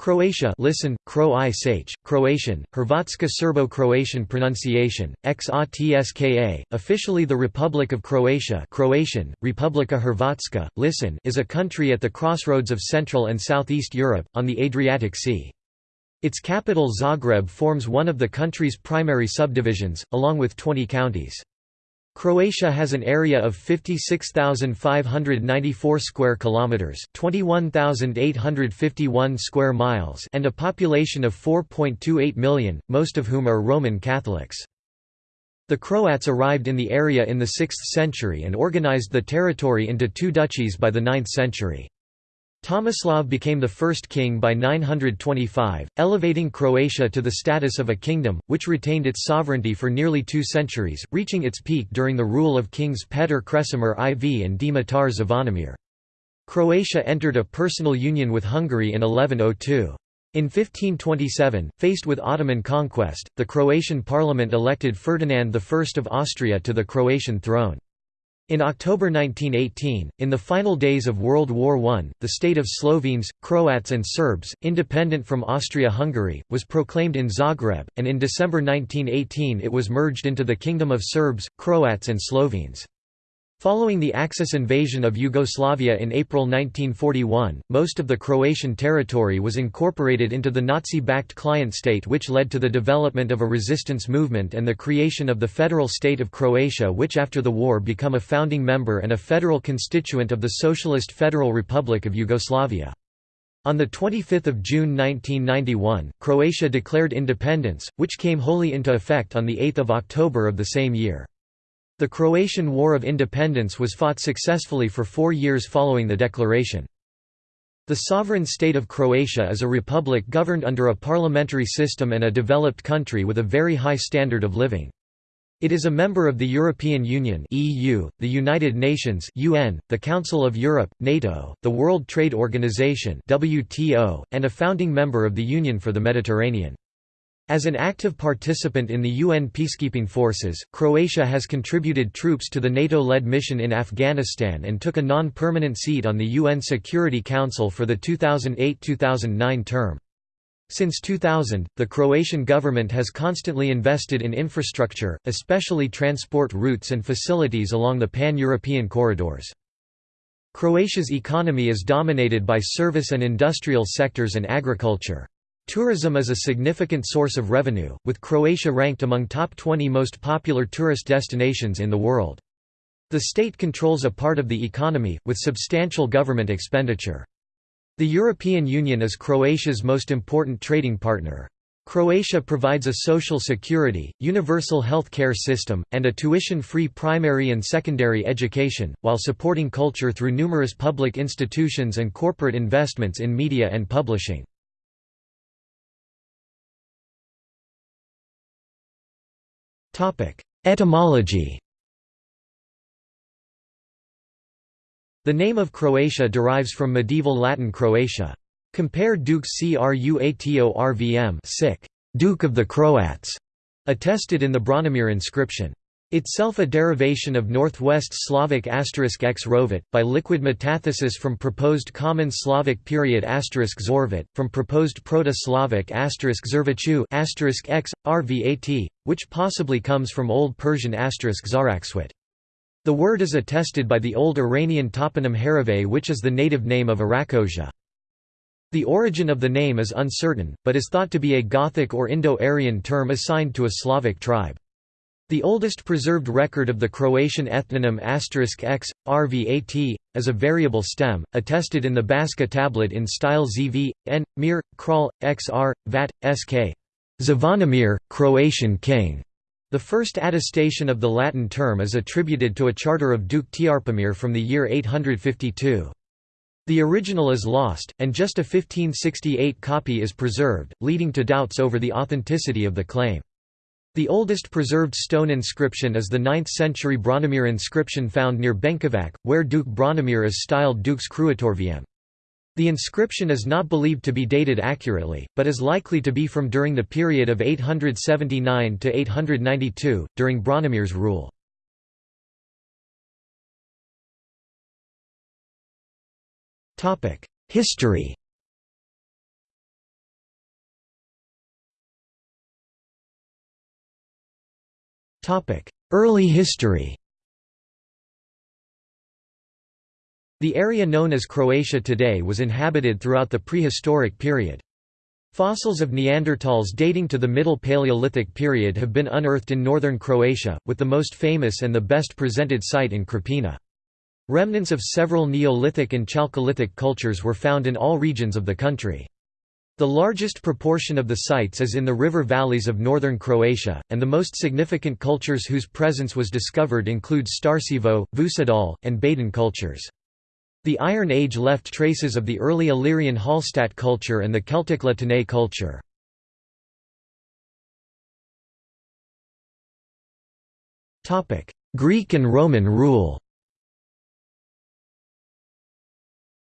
Croatia listen, Croatian, Hrvatska Serbo-Croatian pronunciation, XATSKA, officially the Republic of Croatia Croatian, Republika Hrvatska, listen is a country at the crossroads of Central and Southeast Europe, on the Adriatic Sea. Its capital Zagreb forms one of the country's primary subdivisions, along with 20 counties. Croatia has an area of 56,594 square kilometers, 21,851 square miles, and a population of 4.28 million, most of whom are Roman Catholics. The Croats arrived in the area in the 6th century and organized the territory into two duchies by the 9th century. Tomislav became the first king by 925, elevating Croatia to the status of a kingdom, which retained its sovereignty for nearly two centuries, reaching its peak during the rule of kings Petar Kresimir IV and Dimitar Zvonimir. Croatia entered a personal union with Hungary in 1102. In 1527, faced with Ottoman conquest, the Croatian parliament elected Ferdinand I of Austria to the Croatian throne. In October 1918, in the final days of World War I, the state of Slovenes, Croats and Serbs, independent from Austria-Hungary, was proclaimed in Zagreb, and in December 1918 it was merged into the Kingdom of Serbs, Croats and Slovenes. Following the Axis invasion of Yugoslavia in April 1941, most of the Croatian territory was incorporated into the Nazi-backed client state which led to the development of a resistance movement and the creation of the Federal State of Croatia which after the war became a founding member and a federal constituent of the Socialist Federal Republic of Yugoslavia. On 25 June 1991, Croatia declared independence, which came wholly into effect on 8 October of the same year. The Croatian War of Independence was fought successfully for four years following the declaration. The sovereign state of Croatia is a republic governed under a parliamentary system and a developed country with a very high standard of living. It is a member of the European Union (EU), the United Nations (UN), the Council of Europe (NATO), the World Trade Organization (WTO), and a founding member of the Union for the Mediterranean. As an active participant in the UN peacekeeping forces, Croatia has contributed troops to the NATO-led mission in Afghanistan and took a non-permanent seat on the UN Security Council for the 2008–2009 term. Since 2000, the Croatian government has constantly invested in infrastructure, especially transport routes and facilities along the pan-European corridors. Croatia's economy is dominated by service and industrial sectors and agriculture. Tourism is a significant source of revenue, with Croatia ranked among top 20 most popular tourist destinations in the world. The state controls a part of the economy, with substantial government expenditure. The European Union is Croatia's most important trading partner. Croatia provides a social security, universal health care system, and a tuition-free primary and secondary education, while supporting culture through numerous public institutions and corporate investments in media and publishing. Etymology The name of Croatia derives from medieval Latin Croatia. Compare Duke Cruatorvm Duke of the Croats, attested in the Branimir inscription. Itself a derivation of Northwest Slavic asterisk x rovit, by liquid metathesis from proposed Common Slavic period asterisk zorvit, from proposed Proto-Slavic zervichu x, rvat, which possibly comes from Old Persian asterisk zarakswit. The word is attested by the Old Iranian toponym Harave which is the native name of Arachosia. The origin of the name is uncertain, but is thought to be a Gothic or Indo-Aryan term assigned to a Slavic tribe. The oldest preserved record of the Croatian ethnonym x, rvat, as a variable stem, attested in the Baška tablet in style zv, n, mir, kral, xr, vat, sk. Zvonimir, Croatian king. The first attestation of the Latin term is attributed to a charter of Duke Trpimir from the year 852. The original is lost, and just a 1568 copy is preserved, leading to doubts over the authenticity of the claim. The oldest preserved stone inscription is the 9th-century Branimir inscription found near Benkovac, where Duke Branimir is styled Dux Cruatorviem. The inscription is not believed to be dated accurately, but is likely to be from during the period of 879 to 892, during Branimir's rule. History Early history The area known as Croatia today was inhabited throughout the prehistoric period. Fossils of Neanderthals dating to the Middle Paleolithic period have been unearthed in northern Croatia, with the most famous and the best presented site in Krapina. Remnants of several Neolithic and Chalcolithic cultures were found in all regions of the country. The largest proportion of the sites is in the river valleys of northern Croatia, and the most significant cultures whose presence was discovered include Starcevo, Vucedol, and Baden cultures. The Iron Age left traces of the early Illyrian Hallstatt culture and the Celtic La Tène culture. Greek and Roman rule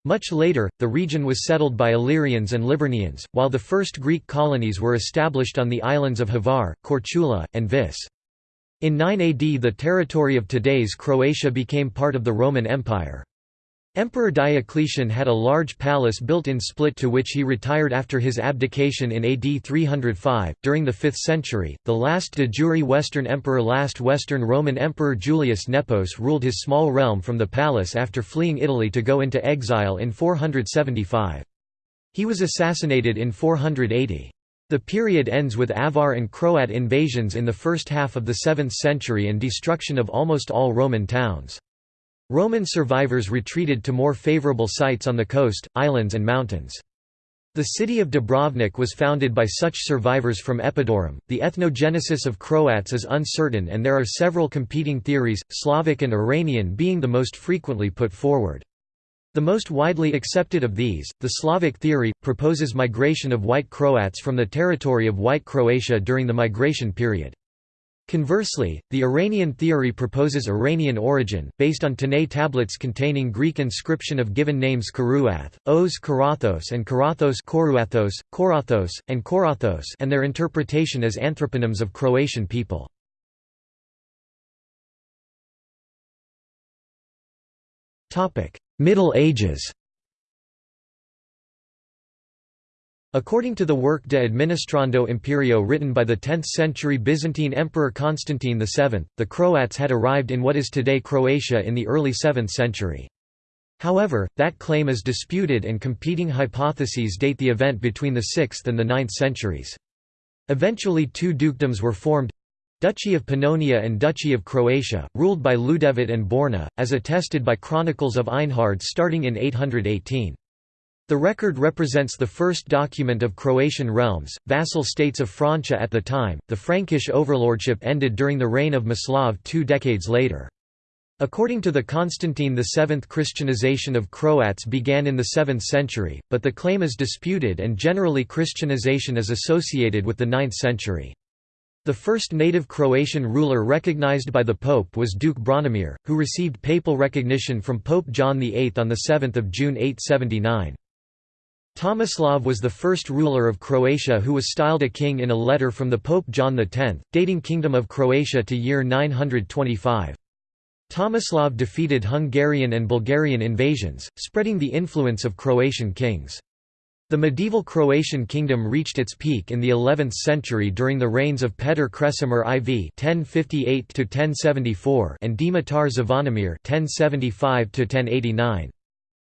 Much later, the region was settled by Illyrians and Liburnians, while the first Greek colonies were established on the islands of Hvar, Korčula, and Vis. In 9 AD the territory of today's Croatia became part of the Roman Empire. Emperor Diocletian had a large palace built in Split to which he retired after his abdication in AD 305. During the 5th century, the last de jure Western emperor, last Western Roman Emperor Julius Nepos, ruled his small realm from the palace after fleeing Italy to go into exile in 475. He was assassinated in 480. The period ends with Avar and Croat invasions in the first half of the 7th century and destruction of almost all Roman towns. Roman survivors retreated to more favorable sites on the coast, islands and mountains. The city of Dubrovnik was founded by such survivors from Epidaurus. The ethnogenesis of Croats is uncertain and there are several competing theories, Slavic and Iranian being the most frequently put forward. The most widely accepted of these, the Slavic theory, proposes migration of White Croats from the territory of White Croatia during the migration period. Conversely, the Iranian theory proposes Iranian origin, based on Tanais tablets containing Greek inscription of given names Karuath, Oz Karathos and Karathos Koruathos, Korathos, and Korathos and their interpretation as anthroponyms of Croatian people. Middle Ages According to the work De Administrando Imperio written by the 10th-century Byzantine Emperor Constantine VII, the Croats had arrived in what is today Croatia in the early 7th century. However, that claim is disputed and competing hypotheses date the event between the 6th and the 9th centuries. Eventually two dukedoms were formed Duchy of Pannonia and Duchy of Croatia, ruled by Ljudevit and Borna, as attested by Chronicles of Einhard starting in 818. The record represents the first document of Croatian realms, vassal states of Francia at the time. The Frankish overlordship ended during the reign of Maslav two decades later. According to the Constantine VII Christianization of Croats began in the 7th century, but the claim is disputed and generally Christianization is associated with the 9th century. The first native Croatian ruler recognized by the Pope was Duke Branimir, who received papal recognition from Pope John VIII on 7 June 879. Tomislav was the first ruler of Croatia who was styled a king in a letter from the Pope John X, dating Kingdom of Croatia to year 925. Tomislav defeated Hungarian and Bulgarian invasions, spreading the influence of Croatian kings. The medieval Croatian kingdom reached its peak in the 11th century during the reigns of Petar Kresimir IV (1058–1074) and Dimitar Zvonimir (1075–1089).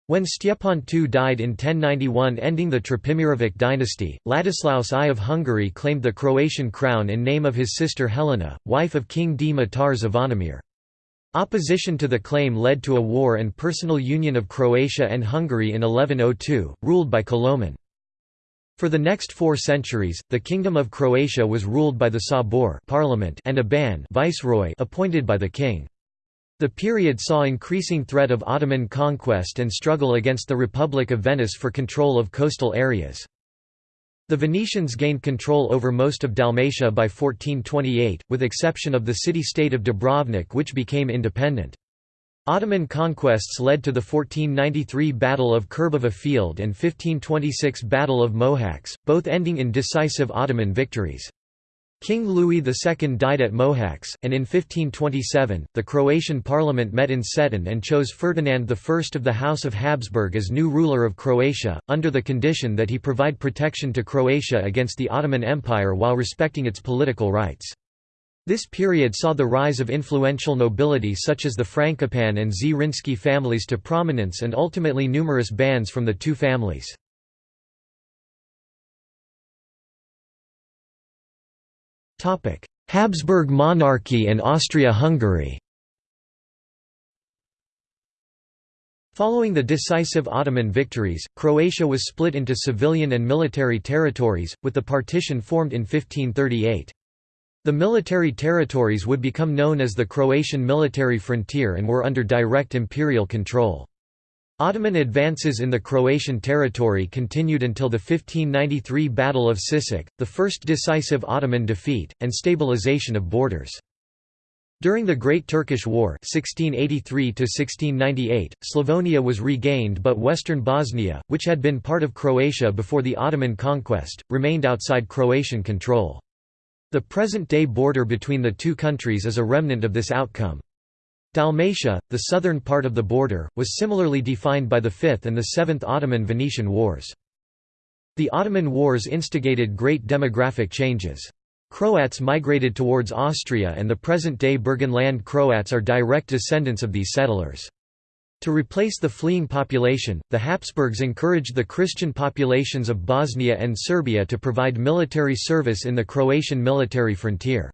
When Stjepan II died in 1091 ending the Trpimirovic dynasty, Ladislaus I of Hungary claimed the Croatian crown in name of his sister Helena, wife of King Dimitar Zvonimir. Opposition to the claim led to a war and personal union of Croatia and Hungary in 1102, ruled by Koloman. For the next four centuries, the Kingdom of Croatia was ruled by the Sabor parliament and a ban viceroy appointed by the king. The period saw increasing threat of Ottoman conquest and struggle against the Republic of Venice for control of coastal areas. The Venetians gained control over most of Dalmatia by 1428, with exception of the city-state of Dubrovnik which became independent. Ottoman conquests led to the 1493 Battle of Krbava Field and 1526 Battle of Mohacs, both ending in decisive Ottoman victories. King Louis II died at Mohacs, and in 1527, the Croatian parliament met in Cetin and chose Ferdinand I of the House of Habsburg as new ruler of Croatia, under the condition that he provide protection to Croatia against the Ottoman Empire while respecting its political rights. This period saw the rise of influential nobility such as the Frankopan and Zrinski families to prominence and ultimately numerous bands from the two families. Habsburg monarchy and Austria-Hungary Following the decisive Ottoman victories, Croatia was split into civilian and military territories, with the partition formed in 1538. The military territories would become known as the Croatian military frontier and were under direct imperial control. Ottoman advances in the Croatian territory continued until the 1593 Battle of Sisak, the first decisive Ottoman defeat, and stabilization of borders. During the Great Turkish War 1683 Slavonia was regained but western Bosnia, which had been part of Croatia before the Ottoman conquest, remained outside Croatian control. The present-day border between the two countries is a remnant of this outcome. Dalmatia, the southern part of the border, was similarly defined by the Fifth and the Seventh Ottoman-Venetian Wars. The Ottoman Wars instigated great demographic changes. Croats migrated towards Austria and the present-day Burgenland Croats are direct descendants of these settlers. To replace the fleeing population, the Habsburgs encouraged the Christian populations of Bosnia and Serbia to provide military service in the Croatian military frontier.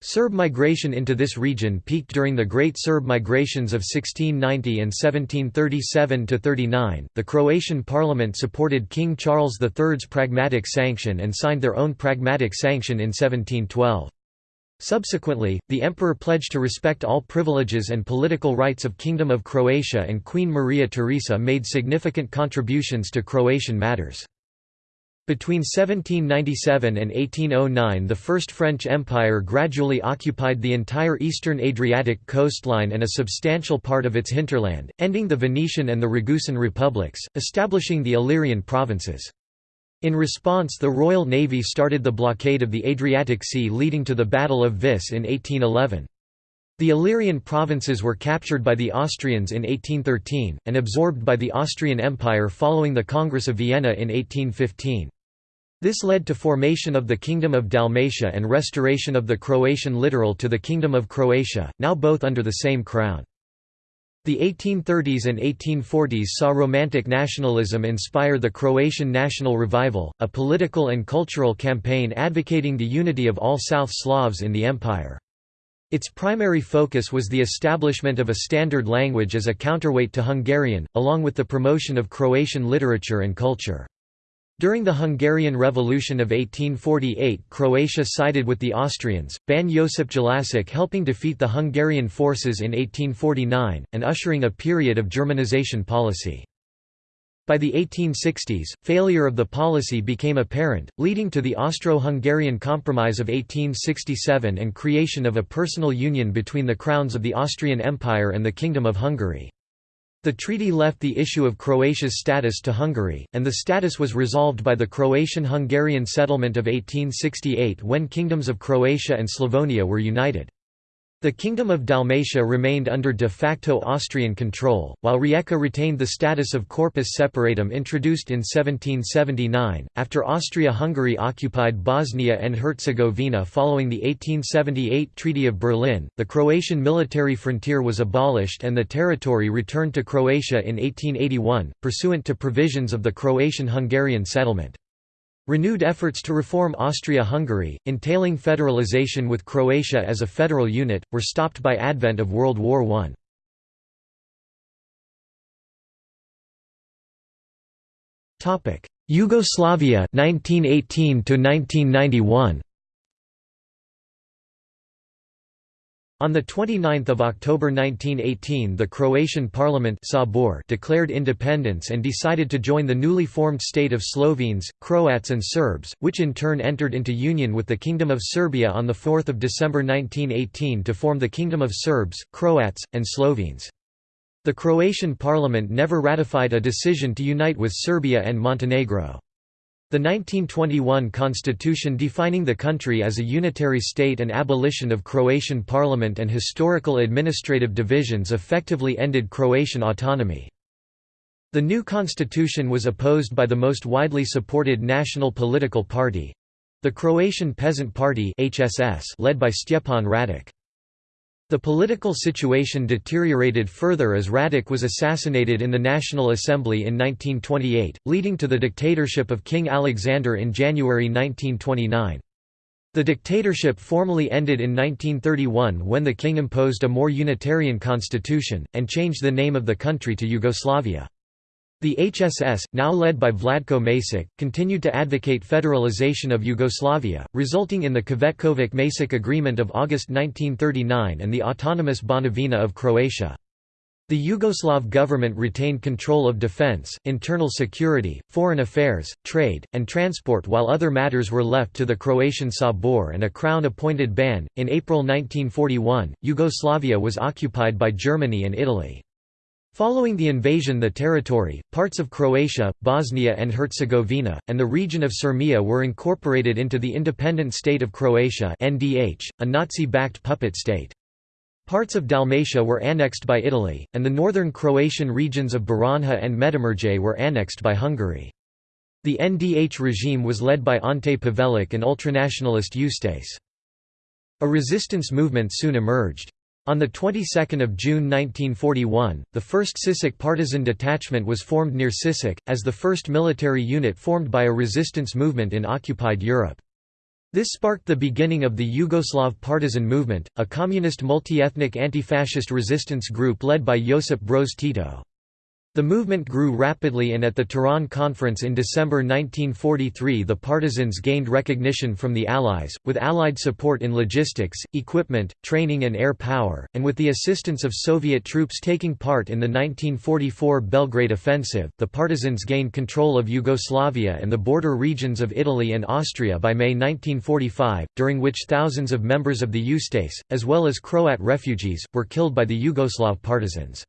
Serb migration into this region peaked during the Great Serb Migrations of 1690 and 1737–39. The Croatian parliament supported King Charles III's Pragmatic Sanction and signed their own Pragmatic Sanction in 1712. Subsequently, the emperor pledged to respect all privileges and political rights of Kingdom of Croatia and Queen Maria Theresa made significant contributions to Croatian matters. Between 1797 and 1809 the First French Empire gradually occupied the entire eastern Adriatic coastline and a substantial part of its hinterland, ending the Venetian and the Ragusan republics, establishing the Illyrian provinces. In response the Royal Navy started the blockade of the Adriatic Sea leading to the Battle of Vis in 1811. The Illyrian provinces were captured by the Austrians in 1813, and absorbed by the Austrian Empire following the Congress of Vienna in 1815. This led to formation of the Kingdom of Dalmatia and restoration of the Croatian littoral to the Kingdom of Croatia, now both under the same crown. The 1830s and 1840s saw Romantic nationalism inspire the Croatian national revival, a political and cultural campaign advocating the unity of all South Slavs in the empire. Its primary focus was the establishment of a standard language as a counterweight to Hungarian, along with the promotion of Croatian literature and culture. During the Hungarian Revolution of 1848 Croatia sided with the Austrians, Ban Josip Jelačić helping defeat the Hungarian forces in 1849, and ushering a period of Germanization policy. By the 1860s, failure of the policy became apparent, leading to the Austro-Hungarian Compromise of 1867 and creation of a personal union between the crowns of the Austrian Empire and the Kingdom of Hungary. The treaty left the issue of Croatia's status to Hungary, and the status was resolved by the Croatian-Hungarian settlement of 1868 when kingdoms of Croatia and Slavonia were united. The Kingdom of Dalmatia remained under de facto Austrian control, while Rijeka retained the status of corpus separatum introduced in 1779, after Austria-Hungary occupied Bosnia and Herzegovina following the 1878 Treaty of Berlin, the Croatian military frontier was abolished and the territory returned to Croatia in 1881, pursuant to provisions of the Croatian-Hungarian settlement. Renewed efforts to reform Austria-Hungary, entailing federalization with Croatia as a federal unit, were stopped by advent of World War I. Yugoslavia 1918 to 1991 On 29 October 1918 the Croatian parliament Sabor declared independence and decided to join the newly formed state of Slovenes, Croats and Serbs, which in turn entered into union with the Kingdom of Serbia on 4 December 1918 to form the Kingdom of Serbs, Croats, and Slovenes. The Croatian parliament never ratified a decision to unite with Serbia and Montenegro. The 1921 constitution defining the country as a unitary state and abolition of Croatian parliament and historical administrative divisions effectively ended Croatian autonomy. The new constitution was opposed by the most widely supported national political party, The Croatian Peasant Party led by Stjepan Radic. The political situation deteriorated further as Radic was assassinated in the National Assembly in 1928, leading to the dictatorship of King Alexander in January 1929. The dictatorship formally ended in 1931 when the king imposed a more unitarian constitution, and changed the name of the country to Yugoslavia. The HSS, now led by Vladko Macek, continued to advocate federalization of Yugoslavia, resulting in the Cvetkovic-Macek Agreement of August 1939 and the autonomous Banovina of Croatia. The Yugoslav government retained control of defense, internal security, foreign affairs, trade, and transport while other matters were left to the Croatian Sabor and a crown-appointed ban. In April 1941, Yugoslavia was occupied by Germany and Italy. Following the invasion the territory, parts of Croatia, Bosnia and Herzegovina, and the region of Sirmia were incorporated into the independent state of Croatia NDH, a Nazi-backed puppet state. Parts of Dalmatia were annexed by Italy, and the northern Croatian regions of Baranja and Medimurje were annexed by Hungary. The NDH regime was led by Ante Pavelic and ultranationalist Ustase. A resistance movement soon emerged. On the 22nd of June 1941, the 1st Sisak partisan detachment was formed near Sisak, as the first military unit formed by a resistance movement in occupied Europe. This sparked the beginning of the Yugoslav partisan movement, a communist multi-ethnic anti-fascist resistance group led by Josip Broz Tito. The movement grew rapidly and at the Tehran Conference in December 1943 the partisans gained recognition from the Allies, with Allied support in logistics, equipment, training and air power, and with the assistance of Soviet troops taking part in the 1944 Belgrade Offensive, the partisans gained control of Yugoslavia and the border regions of Italy and Austria by May 1945, during which thousands of members of the Ustase, as well as Croat refugees, were killed by the Yugoslav partisans.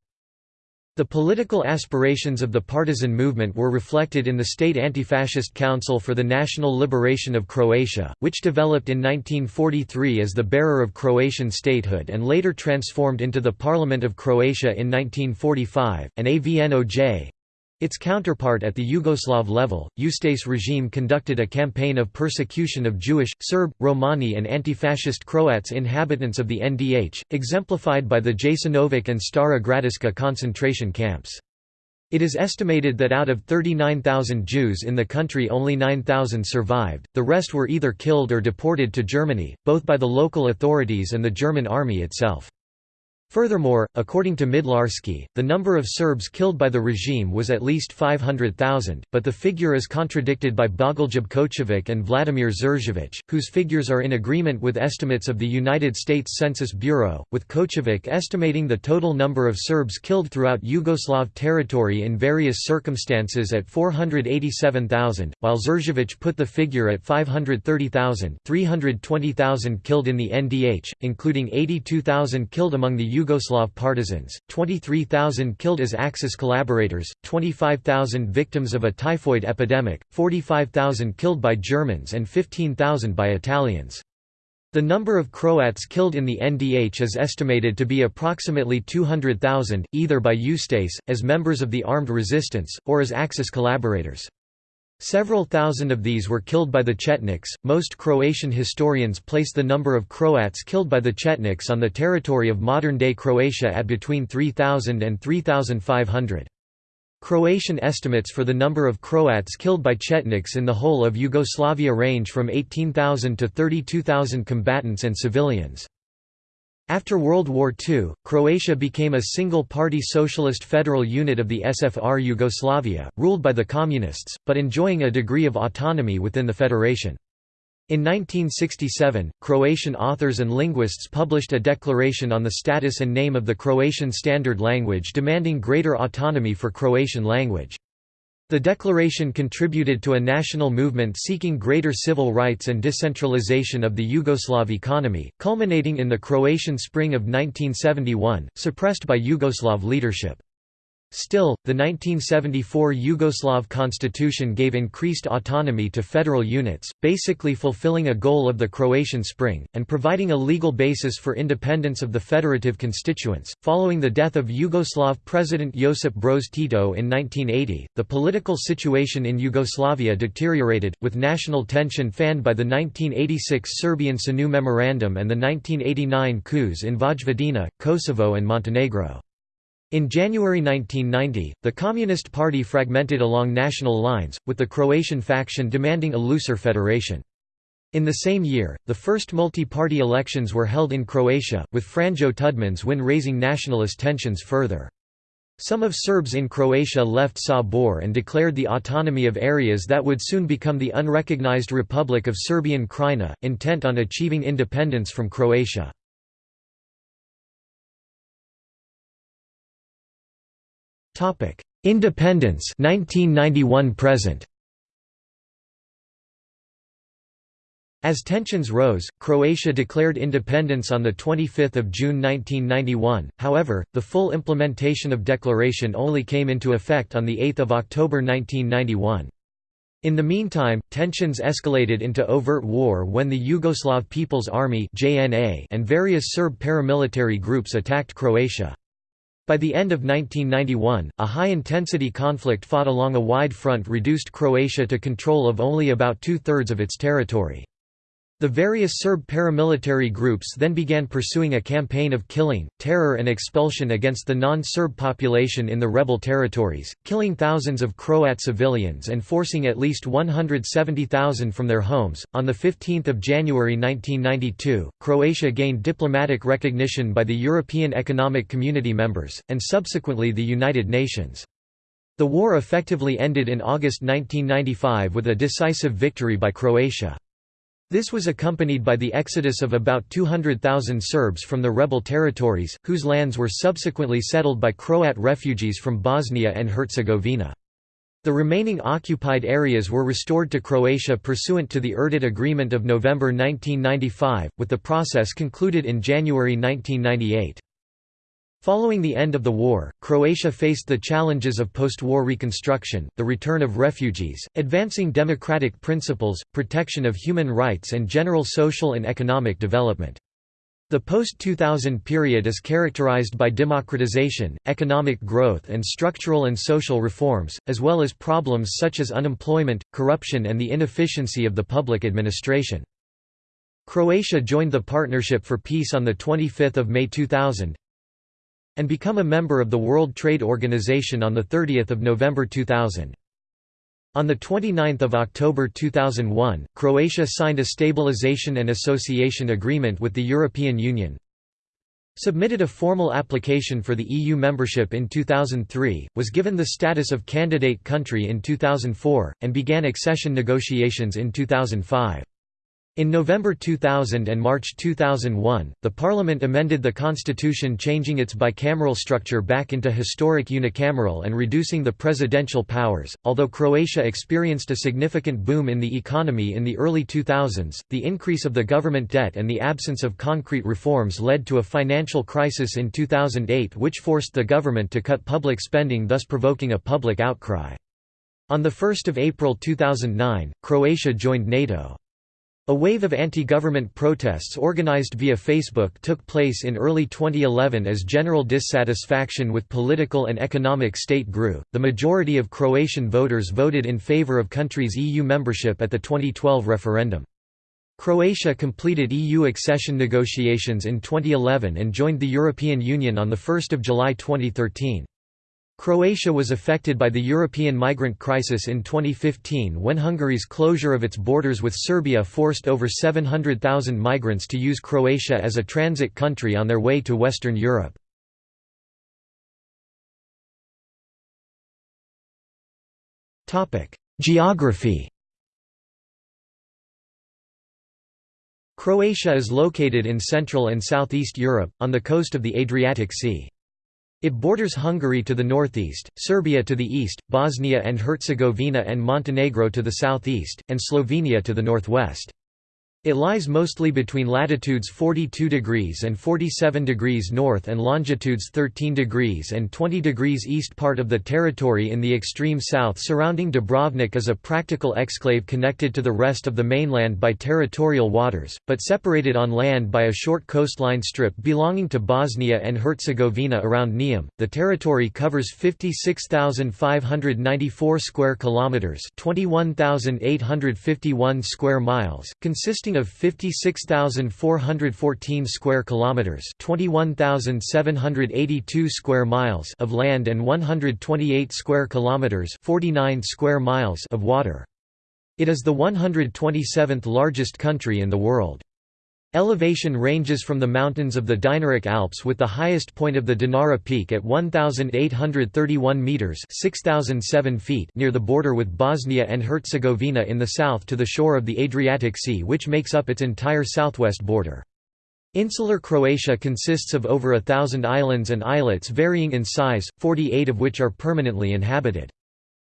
The political aspirations of the partisan movement were reflected in the State Anti-Fascist Council for the National Liberation of Croatia, which developed in 1943 as the bearer of Croatian statehood and later transformed into the Parliament of Croatia in 1945, and AVNOJ, its counterpart at the Yugoslav level, Ustase regime conducted a campaign of persecution of Jewish, Serb, Romani and anti-fascist Croats inhabitants of the NDH, exemplified by the Jasenovac and Stara Gradiska concentration camps. It is estimated that out of 39,000 Jews in the country only 9,000 survived, the rest were either killed or deported to Germany, both by the local authorities and the German army itself. Furthermore, according to Midlarsky, the number of Serbs killed by the regime was at least 500,000, but the figure is contradicted by Bogoljub Kocovic and Vladimir Zerjavic, whose figures are in agreement with estimates of the United States Census Bureau, with Kocovic estimating the total number of Serbs killed throughout Yugoslav territory in various circumstances at 487,000, while Zerjavic put the figure at 530,000 320,000 killed in the NDH, including 82,000 killed among the Yugoslav partisans, 23,000 killed as Axis collaborators, 25,000 victims of a typhoid epidemic, 45,000 killed by Germans and 15,000 by Italians. The number of Croats killed in the NDH is estimated to be approximately 200,000, either by Ustase, as members of the armed resistance, or as Axis collaborators. Several thousand of these were killed by the Chetniks. Most Croatian historians place the number of Croats killed by the Chetniks on the territory of modern day Croatia at between 3,000 and 3,500. Croatian estimates for the number of Croats killed by Chetniks in the whole of Yugoslavia range from 18,000 to 32,000 combatants and civilians. After World War II, Croatia became a single-party socialist federal unit of the SFR Yugoslavia, ruled by the Communists, but enjoying a degree of autonomy within the federation. In 1967, Croatian authors and linguists published a declaration on the status and name of the Croatian Standard Language demanding greater autonomy for Croatian language. The declaration contributed to a national movement seeking greater civil rights and decentralization of the Yugoslav economy, culminating in the Croatian Spring of 1971, suppressed by Yugoslav leadership. Still, the 1974 Yugoslav constitution gave increased autonomy to federal units, basically fulfilling a goal of the Croatian Spring, and providing a legal basis for independence of the federative constituents. Following the death of Yugoslav President Josip Broz Tito in 1980, the political situation in Yugoslavia deteriorated, with national tension fanned by the 1986 Serbian SANU Memorandum and the 1989 coups in Vojvodina, Kosovo, and Montenegro. In January 1990, the Communist Party fragmented along national lines, with the Croatian faction demanding a looser federation. In the same year, the first multi-party elections were held in Croatia, with Franjo Tudman's win raising nationalist tensions further. Some of Serbs in Croatia left Sabor and declared the autonomy of areas that would soon become the unrecognized Republic of Serbian Krajina, intent on achieving independence from Croatia. Independence 1991 present As tensions rose, Croatia declared independence on 25 June 1991, however, the full implementation of declaration only came into effect on 8 October 1991. In the meantime, tensions escalated into overt war when the Yugoslav People's Army and various Serb paramilitary groups attacked Croatia. By the end of 1991, a high-intensity conflict fought along a wide front reduced Croatia to control of only about two-thirds of its territory. The various Serb paramilitary groups then began pursuing a campaign of killing, terror and expulsion against the non-Serb population in the rebel territories, killing thousands of Croat civilians and forcing at least 170,000 from their homes. On the 15th of January 1992, Croatia gained diplomatic recognition by the European Economic Community members and subsequently the United Nations. The war effectively ended in August 1995 with a decisive victory by Croatia. This was accompanied by the exodus of about 200,000 Serbs from the rebel territories, whose lands were subsequently settled by Croat refugees from Bosnia and Herzegovina. The remaining occupied areas were restored to Croatia pursuant to the Erdut Agreement of November 1995, with the process concluded in January 1998. Following the end of the war, Croatia faced the challenges of post-war reconstruction, the return of refugees, advancing democratic principles, protection of human rights and general social and economic development. The post-2000 period is characterized by democratization, economic growth and structural and social reforms, as well as problems such as unemployment, corruption and the inefficiency of the public administration. Croatia joined the Partnership for Peace on 25 May 2000, and become a member of the World Trade Organization on 30 November 2000. On 29 October 2001, Croatia signed a Stabilization and Association Agreement with the European Union, submitted a formal application for the EU membership in 2003, was given the status of candidate country in 2004, and began accession negotiations in 2005. In November 2000 and March 2001, the parliament amended the constitution changing its bicameral structure back into historic unicameral and reducing the presidential powers. Although Croatia experienced a significant boom in the economy in the early 2000s, the increase of the government debt and the absence of concrete reforms led to a financial crisis in 2008 which forced the government to cut public spending thus provoking a public outcry. On 1 April 2009, Croatia joined NATO. A wave of anti-government protests organized via Facebook took place in early 2011 as general dissatisfaction with political and economic state grew. The majority of Croatian voters voted in favor of country's EU membership at the 2012 referendum. Croatia completed EU accession negotiations in 2011 and joined the European Union on 1 July 2013. Croatia was affected by the European migrant crisis in 2015 when Hungary's closure of its borders with Serbia forced over 700,000 migrants to use Croatia as a transit country on their way to Western Europe. Geography Croatia is located in Central and Southeast Europe, on the coast of the Adriatic Sea. It borders Hungary to the northeast, Serbia to the east, Bosnia and Herzegovina and Montenegro to the southeast, and Slovenia to the northwest. It lies mostly between latitudes 42 degrees and 47 degrees north and longitudes 13 degrees and 20 degrees east. Part of the territory in the extreme south surrounding Dubrovnik is a practical exclave connected to the rest of the mainland by territorial waters, but separated on land by a short coastline strip belonging to Bosnia and Herzegovina around Neum. The territory covers 56,594 square kilometers, 21,851 square miles, consisting consisting of 56,414 square kilometers, 21,782 square miles of land and 128 square kilometers, 49 square miles of water. It is the 127th largest country in the world. Elevation ranges from the mountains of the Dinaric Alps with the highest point of the Dinara Peak at 1,831 metres 6,007 feet near the border with Bosnia and Herzegovina in the south to the shore of the Adriatic Sea which makes up its entire southwest border. Insular Croatia consists of over a thousand islands and islets varying in size, 48 of which are permanently inhabited.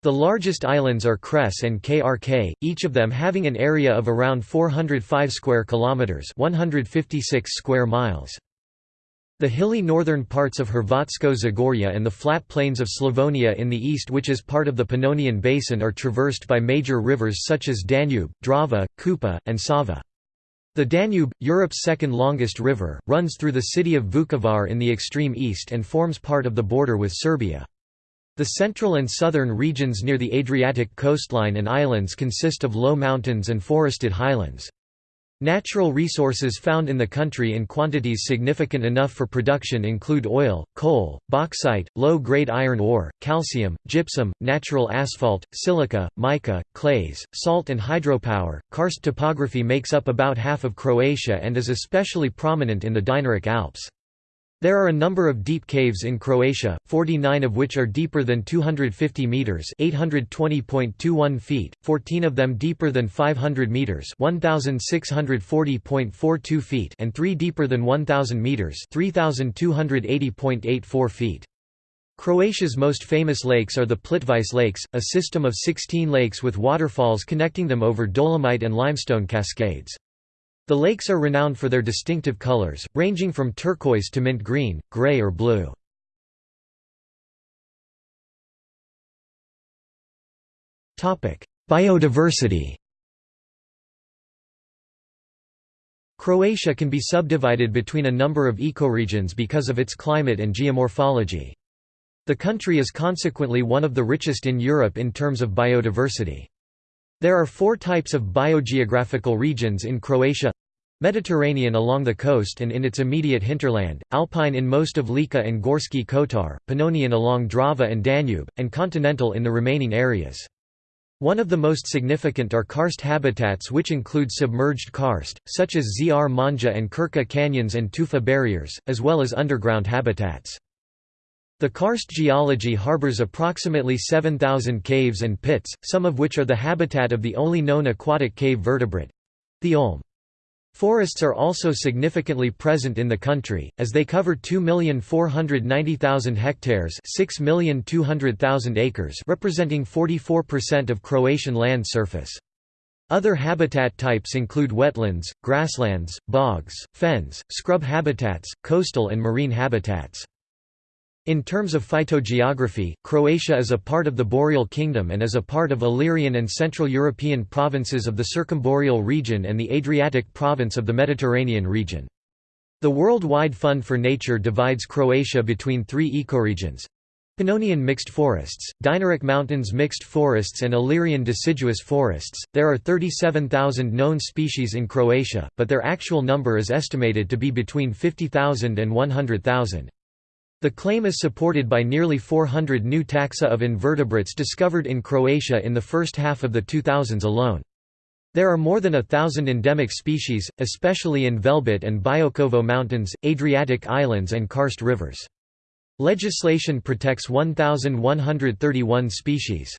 The largest islands are Cres and Krk, each of them having an area of around 405 square kilometers, 156 square miles. The hilly northern parts of Hrvatsko Zagorje and the flat plains of Slavonia in the east which is part of the Pannonian Basin are traversed by major rivers such as Danube, Drava, Kupa, and Sava. The Danube, Europe's second longest river, runs through the city of Vukovar in the extreme east and forms part of the border with Serbia. The central and southern regions near the Adriatic coastline and islands consist of low mountains and forested highlands. Natural resources found in the country in quantities significant enough for production include oil, coal, bauxite, low-grade iron ore, calcium, gypsum, natural asphalt, silica, mica, clays, salt and hydropower. Karst topography makes up about half of Croatia and is especially prominent in the Dinaric Alps. There are a number of deep caves in Croatia, 49 of which are deeper than 250 meters (820.21 feet), 14 of them deeper than 500 meters (1640.42 feet), and 3 deeper than 1000 meters (3280.84 feet). Croatia's most famous lakes are the Plitvice Lakes, a system of 16 lakes with waterfalls connecting them over dolomite and limestone cascades. The lakes are renowned for their distinctive colors, ranging from turquoise to mint green, gray or blue. Biodiversity Croatia can be subdivided between a number of ecoregions because of its climate and geomorphology. The country is consequently one of the richest in Europe in terms of biodiversity. There are four types of biogeographical regions in Croatia Mediterranean along the coast and in its immediate hinterland, alpine in most of Lika and Gorski Kotar, Pannonian along Drava and Danube, and continental in the remaining areas. One of the most significant are karst habitats which include submerged karst, such as Zrmanja and Krka canyons and tufa barriers, as well as underground habitats. The karst geology harbors approximately 7,000 caves and pits, some of which are the habitat of the only known aquatic cave vertebrate—the olm. Forests are also significantly present in the country, as they cover 2,490,000 hectares 6,200,000 acres representing 44% of Croatian land surface. Other habitat types include wetlands, grasslands, bogs, fens, scrub habitats, coastal and marine habitats. In terms of phytogeography, Croatia is a part of the Boreal Kingdom and is a part of Illyrian and Central European provinces of the Circumboreal region and the Adriatic province of the Mediterranean region. The World-wide Fund for Nature divides Croatia between three ecoregions. Pannonian mixed forests, Dinaric Mountains mixed forests and Illyrian deciduous forests. There are 37,000 known species in Croatia, but their actual number is estimated to be between 50,000 and 100,000. The claim is supported by nearly 400 new taxa of invertebrates discovered in Croatia in the first half of the 2000s alone. There are more than a thousand endemic species, especially in Velebit and Biokovo Mountains, Adriatic Islands and Karst rivers. Legislation protects 1,131 species.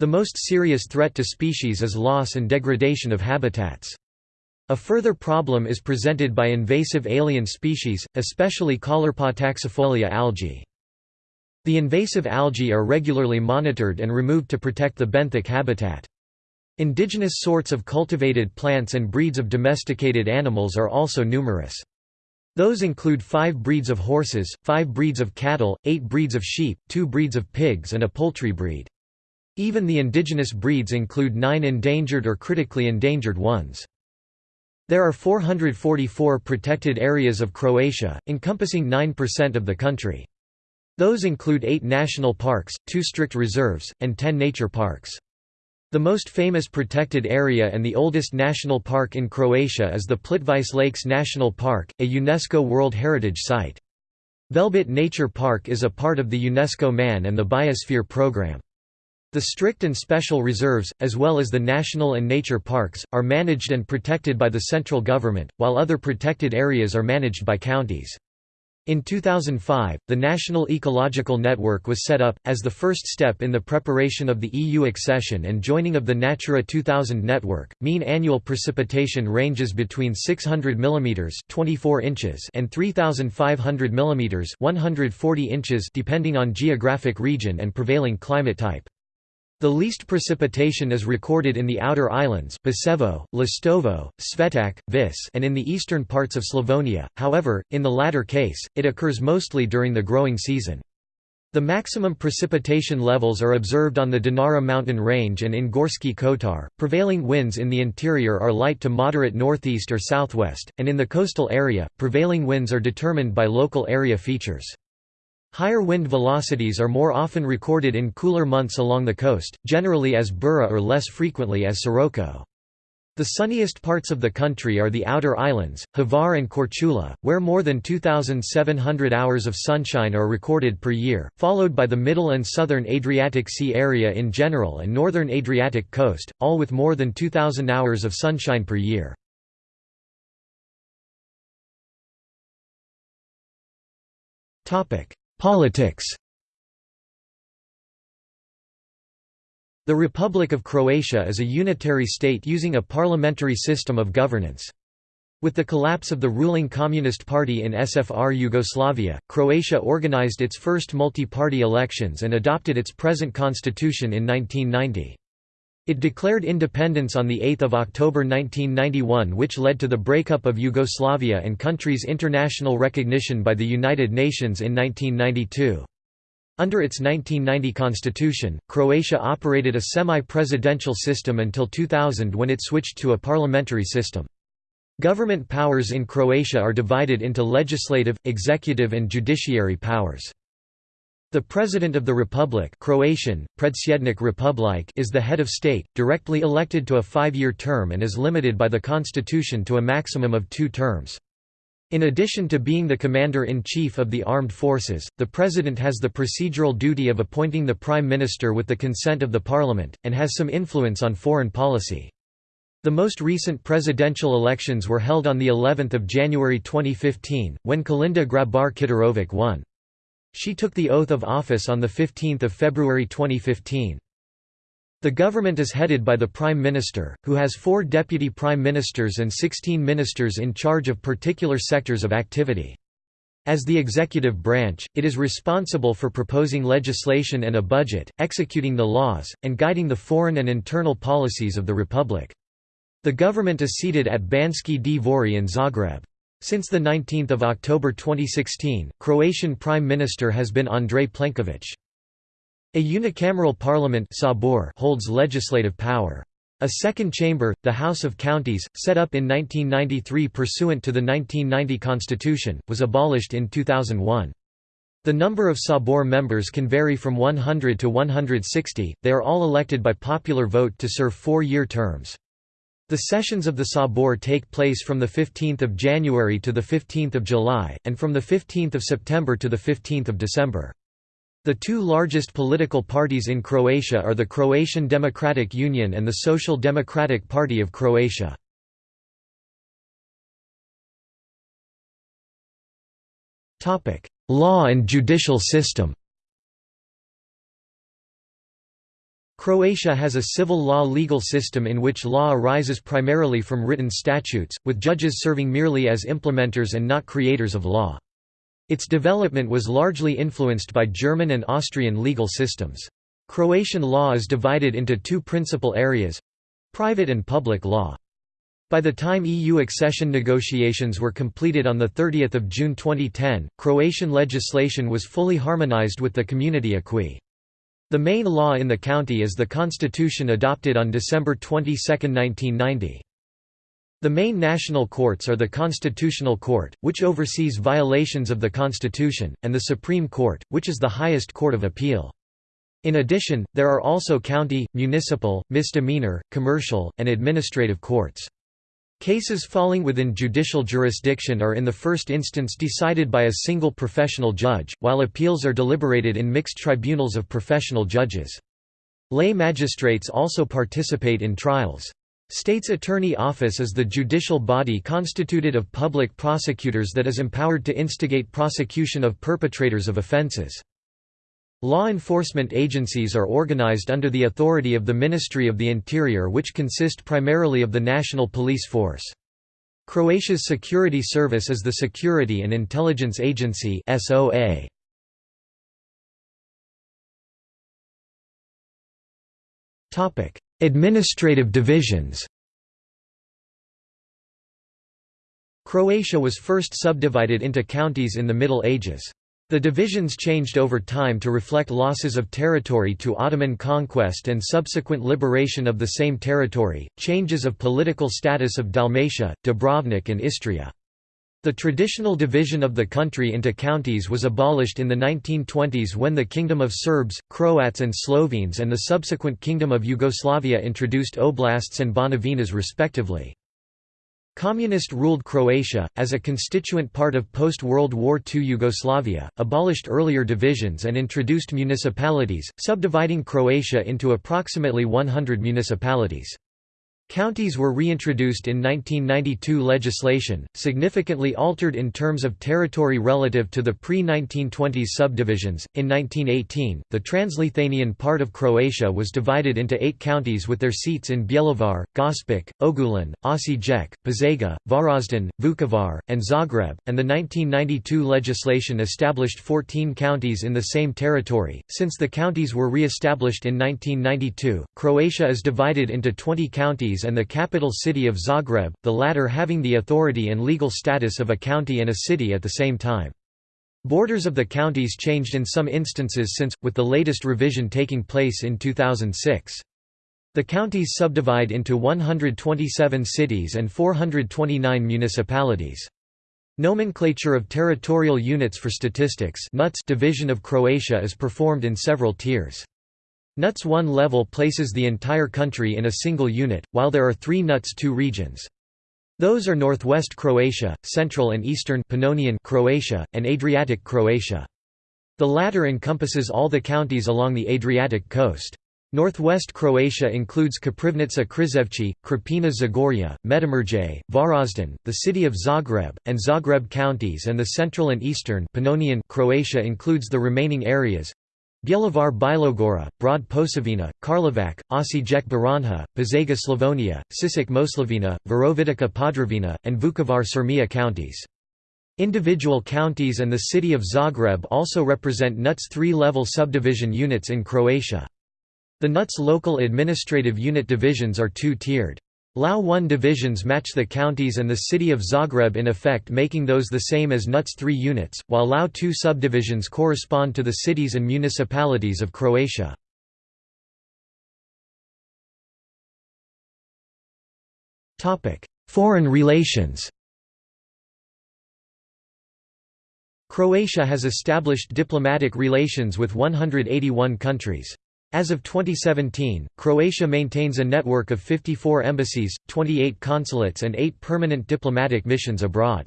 The most serious threat to species is loss and degradation of habitats. A further problem is presented by invasive alien species, especially Caulerpa taxifolia algae. The invasive algae are regularly monitored and removed to protect the benthic habitat. Indigenous sorts of cultivated plants and breeds of domesticated animals are also numerous. Those include five breeds of horses, five breeds of cattle, eight breeds of sheep, two breeds of pigs and a poultry breed. Even the indigenous breeds include nine endangered or critically endangered ones. There are 444 protected areas of Croatia, encompassing 9% of the country. Those include eight national parks, two strict reserves, and ten nature parks. The most famous protected area and the oldest national park in Croatia is the Plitvice Lakes National Park, a UNESCO World Heritage Site. Velebit Nature Park is a part of the UNESCO MAN and the Biosphere Programme. The strict and special reserves, as well as the national and nature parks, are managed and protected by the central government, while other protected areas are managed by counties. In 2005, the National Ecological Network was set up, as the first step in the preparation of the EU accession and joining of the Natura 2000 network. Mean annual precipitation ranges between 600 mm 24 inches and 3,500 mm 140 inches depending on geographic region and prevailing climate type. The least precipitation is recorded in the outer islands Biševo, Lastovo, Svetac, Vis and in the eastern parts of Slavonia, however, in the latter case, it occurs mostly during the growing season. The maximum precipitation levels are observed on the Dinara mountain range and in Gorski Kotar. Prevailing winds in the interior are light to moderate northeast or southwest, and in the coastal area, prevailing winds are determined by local area features. Higher wind velocities are more often recorded in cooler months along the coast, generally as Bura or less frequently as Sirocco. The sunniest parts of the country are the outer islands, Hvar and Korčula, where more than 2,700 hours of sunshine are recorded per year, followed by the middle and southern Adriatic Sea area in general and northern Adriatic coast, all with more than 2,000 hours of sunshine per year. Politics The Republic of Croatia is a unitary state using a parliamentary system of governance. With the collapse of the ruling Communist Party in SFR Yugoslavia, Croatia organized its first multi-party elections and adopted its present constitution in 1990. It declared independence on 8 October 1991 which led to the breakup of Yugoslavia and country's international recognition by the United Nations in 1992. Under its 1990 constitution, Croatia operated a semi-presidential system until 2000 when it switched to a parliamentary system. Government powers in Croatia are divided into legislative, executive and judiciary powers. The President of the Republic Croatian, Republike is the head of state, directly elected to a five-year term and is limited by the constitution to a maximum of two terms. In addition to being the commander-in-chief of the armed forces, the president has the procedural duty of appointing the prime minister with the consent of the parliament, and has some influence on foreign policy. The most recent presidential elections were held on the 11th of January 2015, when Kolinda Grabar-Kitarović won. She took the oath of office on 15 February 2015. The government is headed by the Prime Minister, who has four deputy prime ministers and 16 ministers in charge of particular sectors of activity. As the executive branch, it is responsible for proposing legislation and a budget, executing the laws, and guiding the foreign and internal policies of the republic. The government is seated at Banski Dvori in Zagreb. Since 19 October 2016, Croatian Prime Minister has been Andrej Plenković. A unicameral parliament holds legislative power. A second chamber, the House of Counties, set up in 1993 pursuant to the 1990 constitution, was abolished in 2001. The number of Sabor members can vary from 100 to 160, they are all elected by popular vote to serve four-year terms. The sessions of the Sabor take place from 15 January to 15 July, and from 15 September to 15 December. The two largest political parties in Croatia are the Croatian Democratic Union and the Social Democratic Party of Croatia. Law and judicial system Croatia has a civil law legal system in which law arises primarily from written statutes, with judges serving merely as implementers and not creators of law. Its development was largely influenced by German and Austrian legal systems. Croatian law is divided into two principal areas Private and public law. By the time EU accession negotiations were completed on 30 June 2010, Croatian legislation was fully harmonized with the Community acquis. The main law in the county is the constitution adopted on December 22, 1990. The main national courts are the Constitutional Court, which oversees violations of the Constitution, and the Supreme Court, which is the highest court of appeal. In addition, there are also county, municipal, misdemeanor, commercial, and administrative courts. Cases falling within judicial jurisdiction are in the first instance decided by a single professional judge, while appeals are deliberated in mixed tribunals of professional judges. Lay magistrates also participate in trials. State's Attorney Office is the judicial body constituted of public prosecutors that is empowered to instigate prosecution of perpetrators of offenses. Law enforcement agencies are organized under the authority of the Ministry of the Interior which consist primarily of the National Police Force. Croatia's security service is the Security and Intelligence Agency SOA. Administrative divisions Croatia was first subdivided into counties in the Middle Ages. The divisions changed over time to reflect losses of territory to Ottoman conquest and subsequent liberation of the same territory, changes of political status of Dalmatia, Dubrovnik and Istria. The traditional division of the country into counties was abolished in the 1920s when the Kingdom of Serbs, Croats and Slovenes and the subsequent Kingdom of Yugoslavia introduced oblasts and banovinas respectively. Communist-ruled Croatia, as a constituent part of post-World War II Yugoslavia, abolished earlier divisions and introduced municipalities, subdividing Croatia into approximately 100 municipalities. Counties were reintroduced in 1992 legislation, significantly altered in terms of territory relative to the pre-1920s subdivisions. In 1918, the Transleithanian part of Croatia was divided into eight counties with their seats in Bjelovar, Gospic, Ogulin, Osijek, Požega, Varaždin, Vukovar, and Zagreb, and the 1992 legislation established 14 counties in the same territory. Since the counties were re-established in 1992, Croatia is divided into 20 counties and the capital city of Zagreb, the latter having the authority and legal status of a county and a city at the same time. Borders of the counties changed in some instances since, with the latest revision taking place in 2006. The counties subdivide into 127 cities and 429 municipalities. Nomenclature of territorial units for statistics division of Croatia is performed in several tiers. NUTS 1 level places the entire country in a single unit, while there are three NUTS 2 regions. Those are Northwest Croatia, Central and Eastern Pannonian Croatia, and Adriatic Croatia. The latter encompasses all the counties along the Adriatic coast. Northwest Croatia includes Koprivnica Krizevci, Krapina Zagorje, Međimurje, Varaždin, the city of Zagreb, and Zagreb counties and the central and eastern Pannonian Croatia includes the remaining areas Bjelovar Bilogora, Brod Posavina, Karlovac, Osijek Baranja, Požega Slavonia, Sisak Moslavina, Virovitica Podravina, and Vukovar Sirmia counties. Individual counties and the city of Zagreb also represent NUTS three-level subdivision units in Croatia. The NUTS local administrative unit divisions are two-tiered. LAU 1 divisions match the counties and the city of Zagreb in effect making those the same as NUTS 3 units, while LAU 2 subdivisions correspond to the cities and municipalities of Croatia. Foreign relations Croatia has established diplomatic relations with 181 countries. As of 2017, Croatia maintains a network of 54 embassies, 28 consulates and 8 permanent diplomatic missions abroad.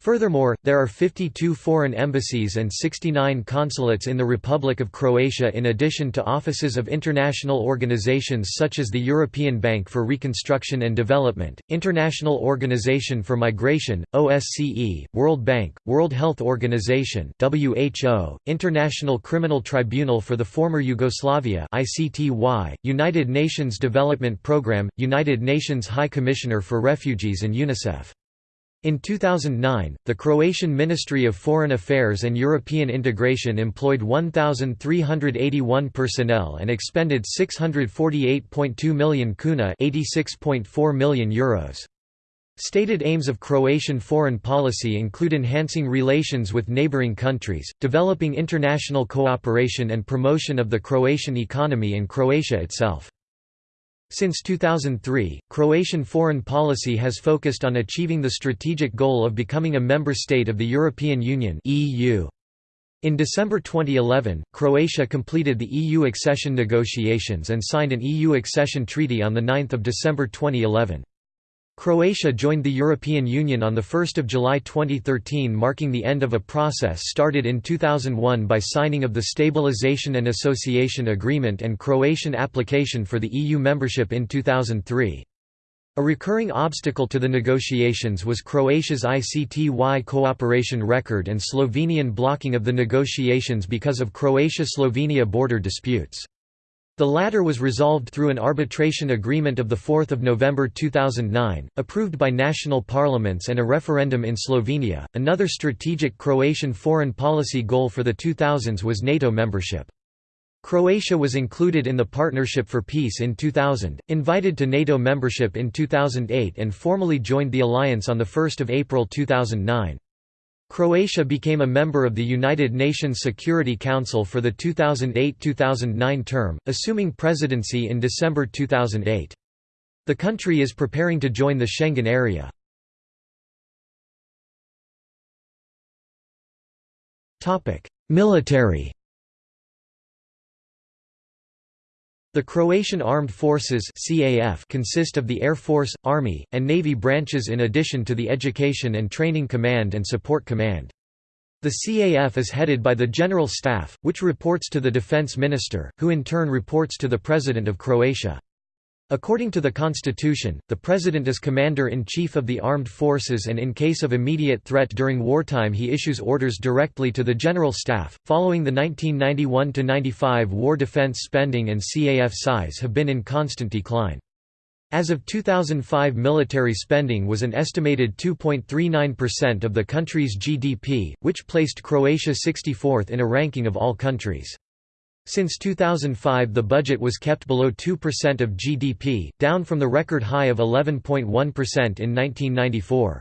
Furthermore, there are 52 foreign embassies and 69 consulates in the Republic of Croatia in addition to offices of international organizations such as the European Bank for Reconstruction and Development, International Organization for Migration, OSCE, World Bank, World Health Organization WHO, International Criminal Tribunal for the Former Yugoslavia ICTY, United Nations Development Programme, United Nations High Commissioner for Refugees and UNICEF. In 2009, the Croatian Ministry of Foreign Affairs and European Integration employed 1,381 personnel and expended 648.2 million kuna €86.4 million Euros. Stated aims of Croatian foreign policy include enhancing relations with neighbouring countries, developing international cooperation and promotion of the Croatian economy and Croatia itself. Since 2003, Croatian foreign policy has focused on achieving the strategic goal of becoming a member state of the European Union (EU). In December 2011, Croatia completed the EU accession negotiations and signed an EU accession treaty on 9 December 2011. Croatia joined the European Union on 1 July 2013 marking the end of a process started in 2001 by signing of the Stabilisation and Association Agreement and Croatian application for the EU membership in 2003. A recurring obstacle to the negotiations was Croatia's ICTY cooperation record and Slovenian blocking of the negotiations because of Croatia-Slovenia border disputes. The latter was resolved through an arbitration agreement of 4 November 2009, approved by national parliaments and a referendum in Slovenia. Another strategic Croatian foreign policy goal for the 2000s was NATO membership. Croatia was included in the Partnership for Peace in 2000, invited to NATO membership in 2008 and formally joined the alliance on 1 April 2009. Croatia became a member of the United Nations Security Council for the 2008–2009 term, assuming presidency in December 2008. The country is preparing to join the Schengen area. Military The Croatian Armed Forces CAF consist of the Air Force, Army, and Navy branches in addition to the Education and Training Command and Support Command. The CAF is headed by the General Staff, which reports to the Defense Minister, who in turn reports to the President of Croatia. According to the Constitution, the President is Commander-in-Chief of the Armed Forces and in case of immediate threat during wartime he issues orders directly to the General Staff. Following the 1991–95 war defense spending and CAF size have been in constant decline. As of 2005 military spending was an estimated 2.39% of the country's GDP, which placed Croatia 64th in a ranking of all countries. Since 2005 the budget was kept below 2% of GDP, down from the record high of 11.1% in 1994.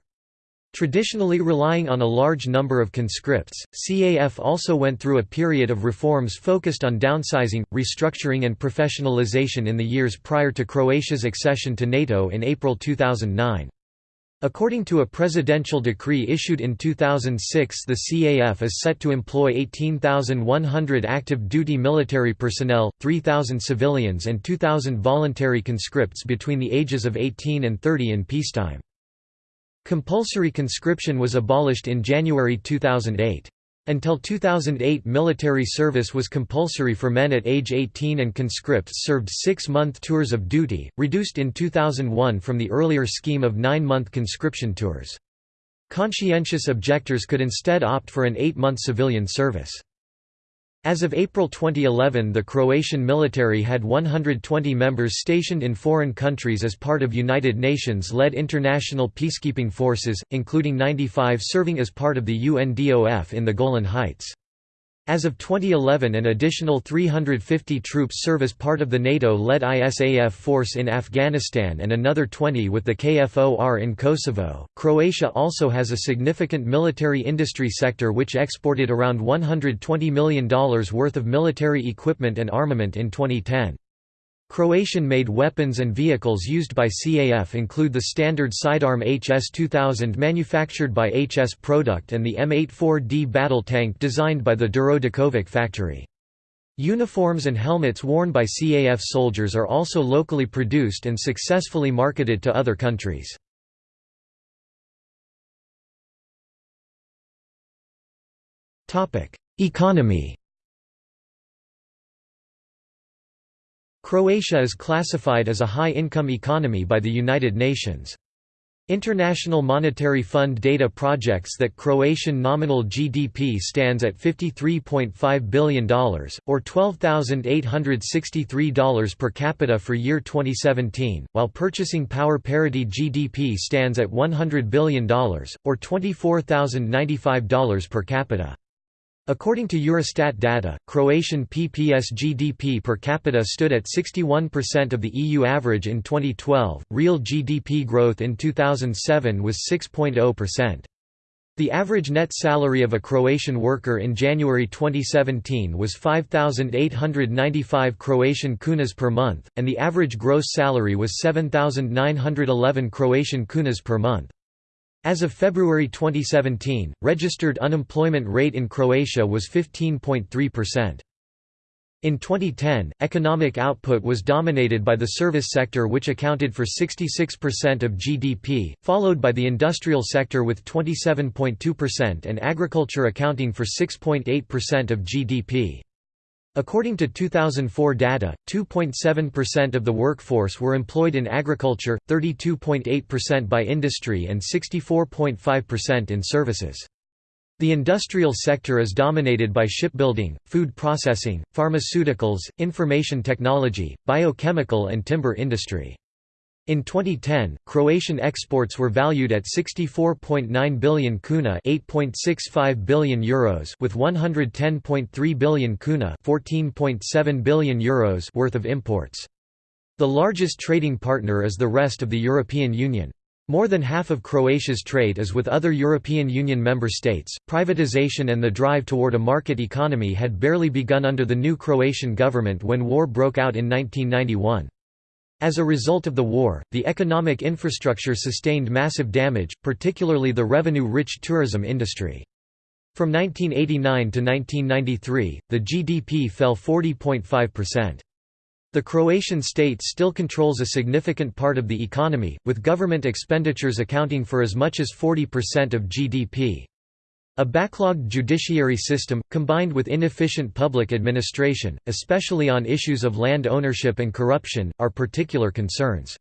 Traditionally relying on a large number of conscripts, CAF also went through a period of reforms focused on downsizing, restructuring and professionalization in the years prior to Croatia's accession to NATO in April 2009. According to a presidential decree issued in 2006 the CAF is set to employ 18,100 active duty military personnel, 3,000 civilians and 2,000 voluntary conscripts between the ages of 18 and 30 in peacetime. Compulsory conscription was abolished in January 2008. Until 2008 military service was compulsory for men at age 18 and conscripts served six-month tours of duty, reduced in 2001 from the earlier scheme of nine-month conscription tours. Conscientious objectors could instead opt for an eight-month civilian service. As of April 2011 the Croatian military had 120 members stationed in foreign countries as part of United Nations-led international peacekeeping forces, including 95 serving as part of the UNDOF in the Golan Heights. As of 2011 an additional 350 troops serve as part of the NATO-led ISAF force in Afghanistan and another 20 with the KFOR in Kosovo. Croatia also has a significant military industry sector which exported around $120 million worth of military equipment and armament in 2010. Croatian-made weapons and vehicles used by CAF include the standard sidearm HS-2000 manufactured by HS Product and the M84D battle tank designed by the Duro Đaković factory. Uniforms and helmets worn by CAF soldiers are also locally produced and successfully marketed to other countries. Economy Croatia is classified as a high-income economy by the United Nations. International Monetary Fund data projects that Croatian nominal GDP stands at $53.5 billion, or $12,863 per capita for year 2017, while purchasing power parity GDP stands at $100 billion, or $24,095 per capita. According to Eurostat data, Croatian PPS GDP per capita stood at 61% of the EU average in 2012. Real GDP growth in 2007 was 6.0%. The average net salary of a Croatian worker in January 2017 was 5,895 Croatian kunas per month, and the average gross salary was 7,911 Croatian kunas per month. As of February 2017, registered unemployment rate in Croatia was 15.3%. In 2010, economic output was dominated by the service sector which accounted for 66% of GDP, followed by the industrial sector with 27.2% and agriculture accounting for 6.8% of GDP. According to 2004 data, 2.7% of the workforce were employed in agriculture, 32.8% by industry and 64.5% in services. The industrial sector is dominated by shipbuilding, food processing, pharmaceuticals, information technology, biochemical and timber industry. In 2010, Croatian exports were valued at 64.9 billion kuna, 8.65 billion euros, with 110.3 billion kuna, 14.7 billion euros worth of imports. The largest trading partner is the rest of the European Union. More than half of Croatia's trade is with other European Union member states. Privatization and the drive toward a market economy had barely begun under the new Croatian government when war broke out in 1991. As a result of the war, the economic infrastructure sustained massive damage, particularly the revenue-rich tourism industry. From 1989 to 1993, the GDP fell 40.5%. The Croatian state still controls a significant part of the economy, with government expenditures accounting for as much as 40% of GDP. A backlogged judiciary system, combined with inefficient public administration, especially on issues of land ownership and corruption, are particular concerns.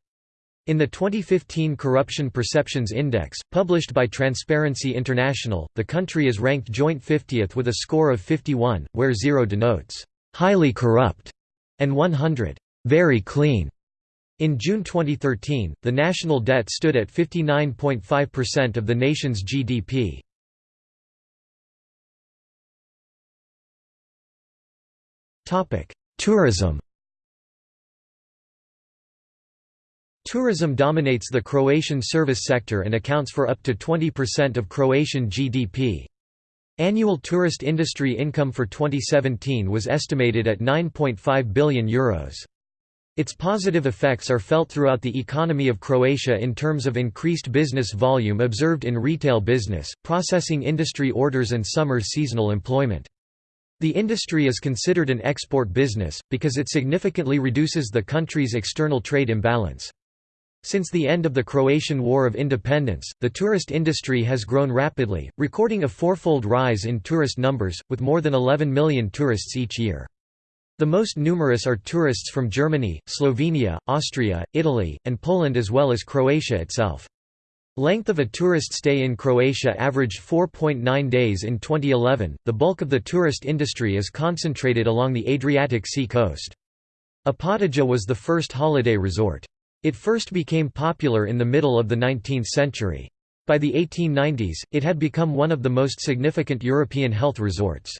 In the 2015 Corruption Perceptions Index, published by Transparency International, the country is ranked joint 50th with a score of 51, where 0 denotes, "...highly corrupt", and 100, "...very clean". In June 2013, the national debt stood at 59.5% of the nation's GDP. Tourism Tourism dominates the Croatian service sector and accounts for up to 20% of Croatian GDP. Annual tourist industry income for 2017 was estimated at €9.5 billion. Euros. Its positive effects are felt throughout the economy of Croatia in terms of increased business volume observed in retail business, processing industry orders and summer seasonal employment. The industry is considered an export business, because it significantly reduces the country's external trade imbalance. Since the end of the Croatian War of Independence, the tourist industry has grown rapidly, recording a fourfold rise in tourist numbers, with more than 11 million tourists each year. The most numerous are tourists from Germany, Slovenia, Austria, Italy, and Poland as well as Croatia itself. Length of a tourist stay in Croatia averaged 4.9 days in 2011. The bulk of the tourist industry is concentrated along the Adriatic Sea coast. Opatija was the first holiday resort. It first became popular in the middle of the 19th century. By the 1890s, it had become one of the most significant European health resorts.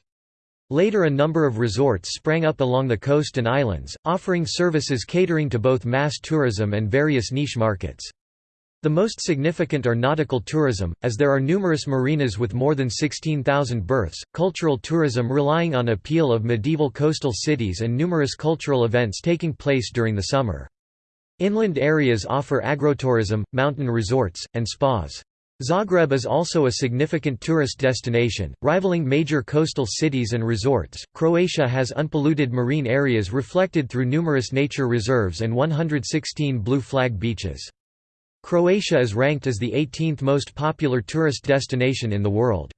Later a number of resorts sprang up along the coast and islands, offering services catering to both mass tourism and various niche markets. The most significant are nautical tourism, as there are numerous marinas with more than 16,000 berths, cultural tourism relying on appeal of medieval coastal cities and numerous cultural events taking place during the summer. Inland areas offer agrotourism, mountain resorts, and spas. Zagreb is also a significant tourist destination, rivaling major coastal cities and resorts. Croatia has unpolluted marine areas reflected through numerous nature reserves and 116 blue flag beaches. Croatia is ranked as the 18th most popular tourist destination in the world.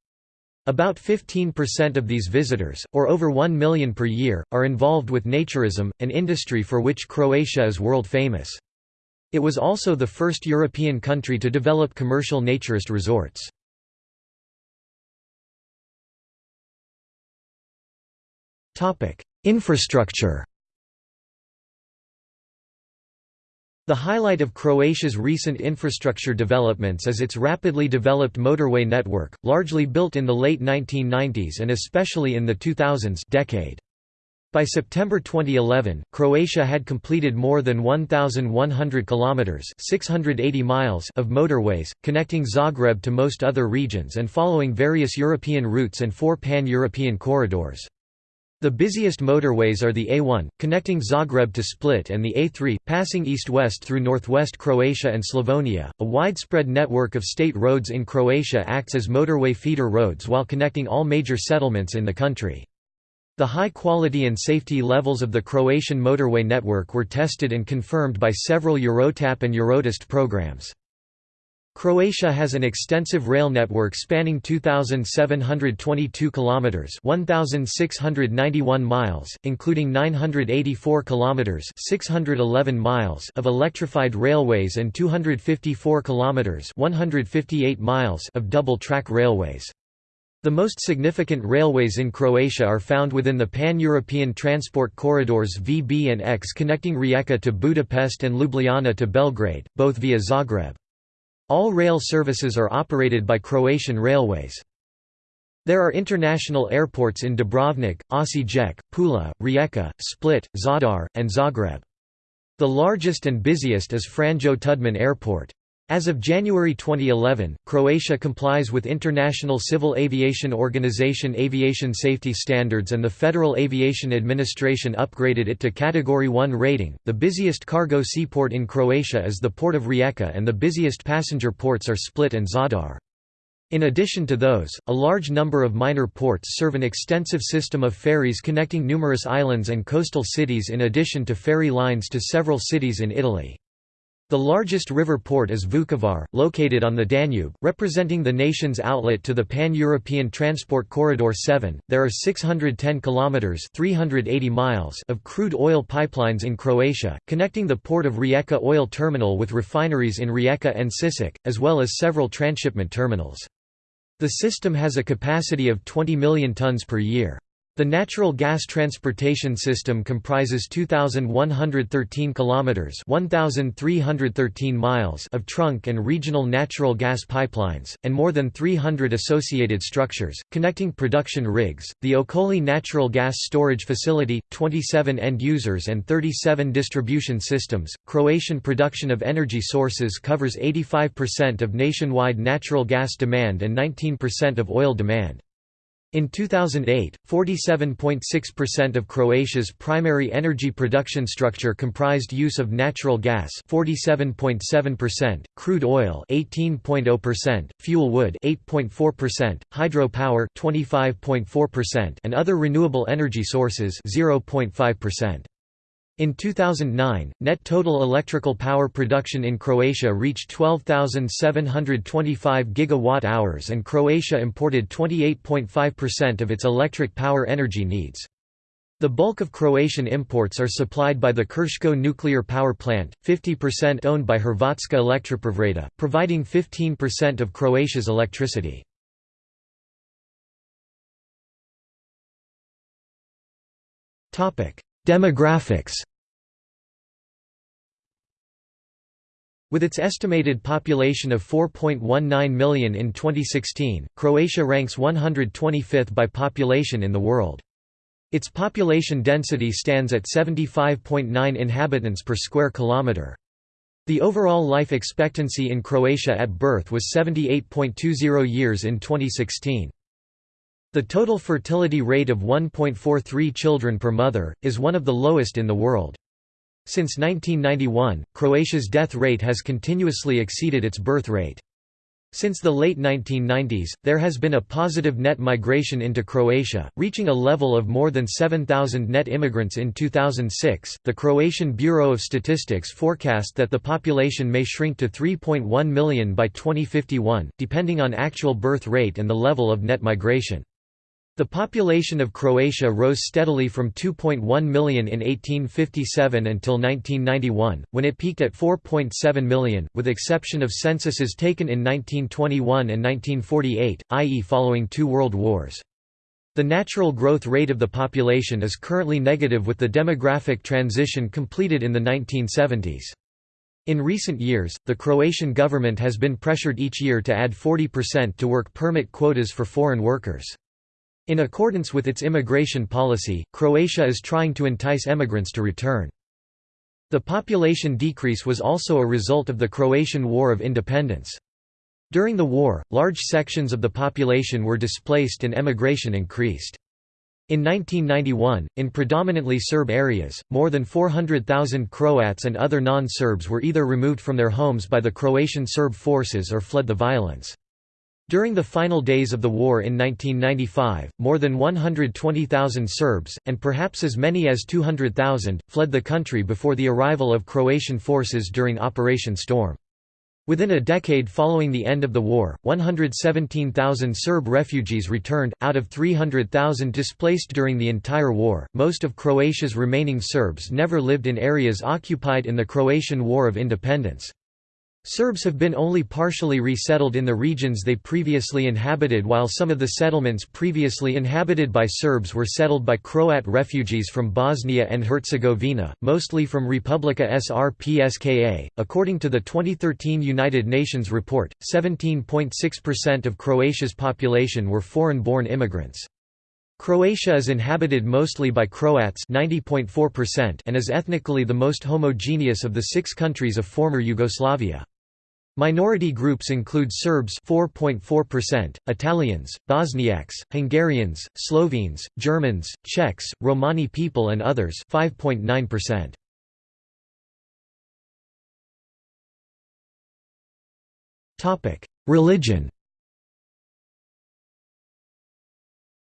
About 15% of these visitors, or over 1 million per year, are involved with naturism, an industry for which Croatia is world famous. It was also the first European country to develop commercial naturist resorts. Infrastructure The highlight of Croatia's recent infrastructure developments is its rapidly developed motorway network, largely built in the late 1990s and especially in the 2000s decade. By September 2011, Croatia had completed more than 1,100 kilometers (680 miles) of motorways, connecting Zagreb to most other regions and following various European routes and four pan-European corridors. The busiest motorways are the A1, connecting Zagreb to Split and the A3, passing east-west through northwest Croatia and Slavonia. A widespread network of state roads in Croatia acts as motorway feeder roads while connecting all major settlements in the country. The high quality and safety levels of the Croatian motorway network were tested and confirmed by several Eurotap and Eurotest programs. Croatia has an extensive rail network spanning 2722 kilometers, 1691 miles, including 984 kilometers, 611 miles of electrified railways and 254 kilometers, 158 miles of double-track railways. The most significant railways in Croatia are found within the pan-European transport corridors VB and X connecting Rijeka to Budapest and Ljubljana to Belgrade, both via Zagreb. All rail services are operated by Croatian Railways. There are international airports in Dubrovnik, Osijek, Pula, Rijeka, Split, Zadar, and Zagreb. The largest and busiest is Franjo Tudman Airport. As of January 2011, Croatia complies with International Civil Aviation Organization aviation safety standards and the Federal Aviation Administration upgraded it to Category 1 rating. The busiest cargo seaport in Croatia is the port of Rijeka and the busiest passenger ports are Split and Zadar. In addition to those, a large number of minor ports serve an extensive system of ferries connecting numerous islands and coastal cities in addition to ferry lines to several cities in Italy. The largest river port is Vukovar, located on the Danube, representing the nation's outlet to the Pan-European Transport Corridor 7. There are 610 kilometers (380 miles) of crude oil pipelines in Croatia, connecting the port of Rijeka oil terminal with refineries in Rijeka and Sisak, as well as several transshipment terminals. The system has a capacity of 20 million tons per year. The natural gas transportation system comprises 2113 kilometers, 1313 miles of trunk and regional natural gas pipelines and more than 300 associated structures connecting production rigs. The Okoli natural gas storage facility, 27 end users and 37 distribution systems. Croatian production of energy sources covers 85% of nationwide natural gas demand and 19% of oil demand. In 2008, 47.6% of Croatia's primary energy production structure comprised use of natural gas 47.7%, crude oil 18.0%, fuel wood 8.4%, hydropower 25.4% and other renewable energy sources 0.5%. In 2009, net total electrical power production in Croatia reached 12,725 gigawatt-hours and Croatia imported 28.5% of its electric power energy needs. The bulk of Croatian imports are supplied by the Krško nuclear power plant, 50% owned by Hrvatska Elektroprivreda, providing 15% of Croatia's electricity. Demographics With its estimated population of 4.19 million in 2016, Croatia ranks 125th by population in the world. Its population density stands at 75.9 inhabitants per square kilometre. The overall life expectancy in Croatia at birth was 78.20 years in 2016. The total fertility rate of 1.43 children per mother, is one of the lowest in the world. Since 1991, Croatia's death rate has continuously exceeded its birth rate. Since the late 1990s, there has been a positive net migration into Croatia, reaching a level of more than 7,000 net immigrants in 2006. The Croatian Bureau of Statistics forecast that the population may shrink to 3.1 million by 2051, depending on actual birth rate and the level of net migration. The population of Croatia rose steadily from 2.1 million in 1857 until 1991, when it peaked at 4.7 million, with exception of censuses taken in 1921 and 1948, i.e. following two world wars. The natural growth rate of the population is currently negative with the demographic transition completed in the 1970s. In recent years, the Croatian government has been pressured each year to add 40% to work permit quotas for foreign workers. In accordance with its immigration policy, Croatia is trying to entice emigrants to return. The population decrease was also a result of the Croatian War of Independence. During the war, large sections of the population were displaced and emigration increased. In 1991, in predominantly Serb areas, more than 400,000 Croats and other non-Serbs were either removed from their homes by the Croatian Serb forces or fled the violence. During the final days of the war in 1995, more than 120,000 Serbs, and perhaps as many as 200,000, fled the country before the arrival of Croatian forces during Operation Storm. Within a decade following the end of the war, 117,000 Serb refugees returned, out of 300,000 displaced during the entire war. Most of Croatia's remaining Serbs never lived in areas occupied in the Croatian War of Independence. Serbs have been only partially resettled in the regions they previously inhabited while some of the settlements previously inhabited by Serbs were settled by Croat refugees from Bosnia and Herzegovina, mostly from Republika Srpska. According to the 2013 United Nations report, 17.6% of Croatia's population were foreign-born immigrants. Croatia is inhabited mostly by Croats 90.4% and is ethnically the most homogeneous of the six countries of former Yugoslavia. Minority groups include Serbs 4.4%, Italians, Bosniaks, Hungarians, Slovenes, Germans, Czechs, Romani people and others 5.9%. Topic: Religion.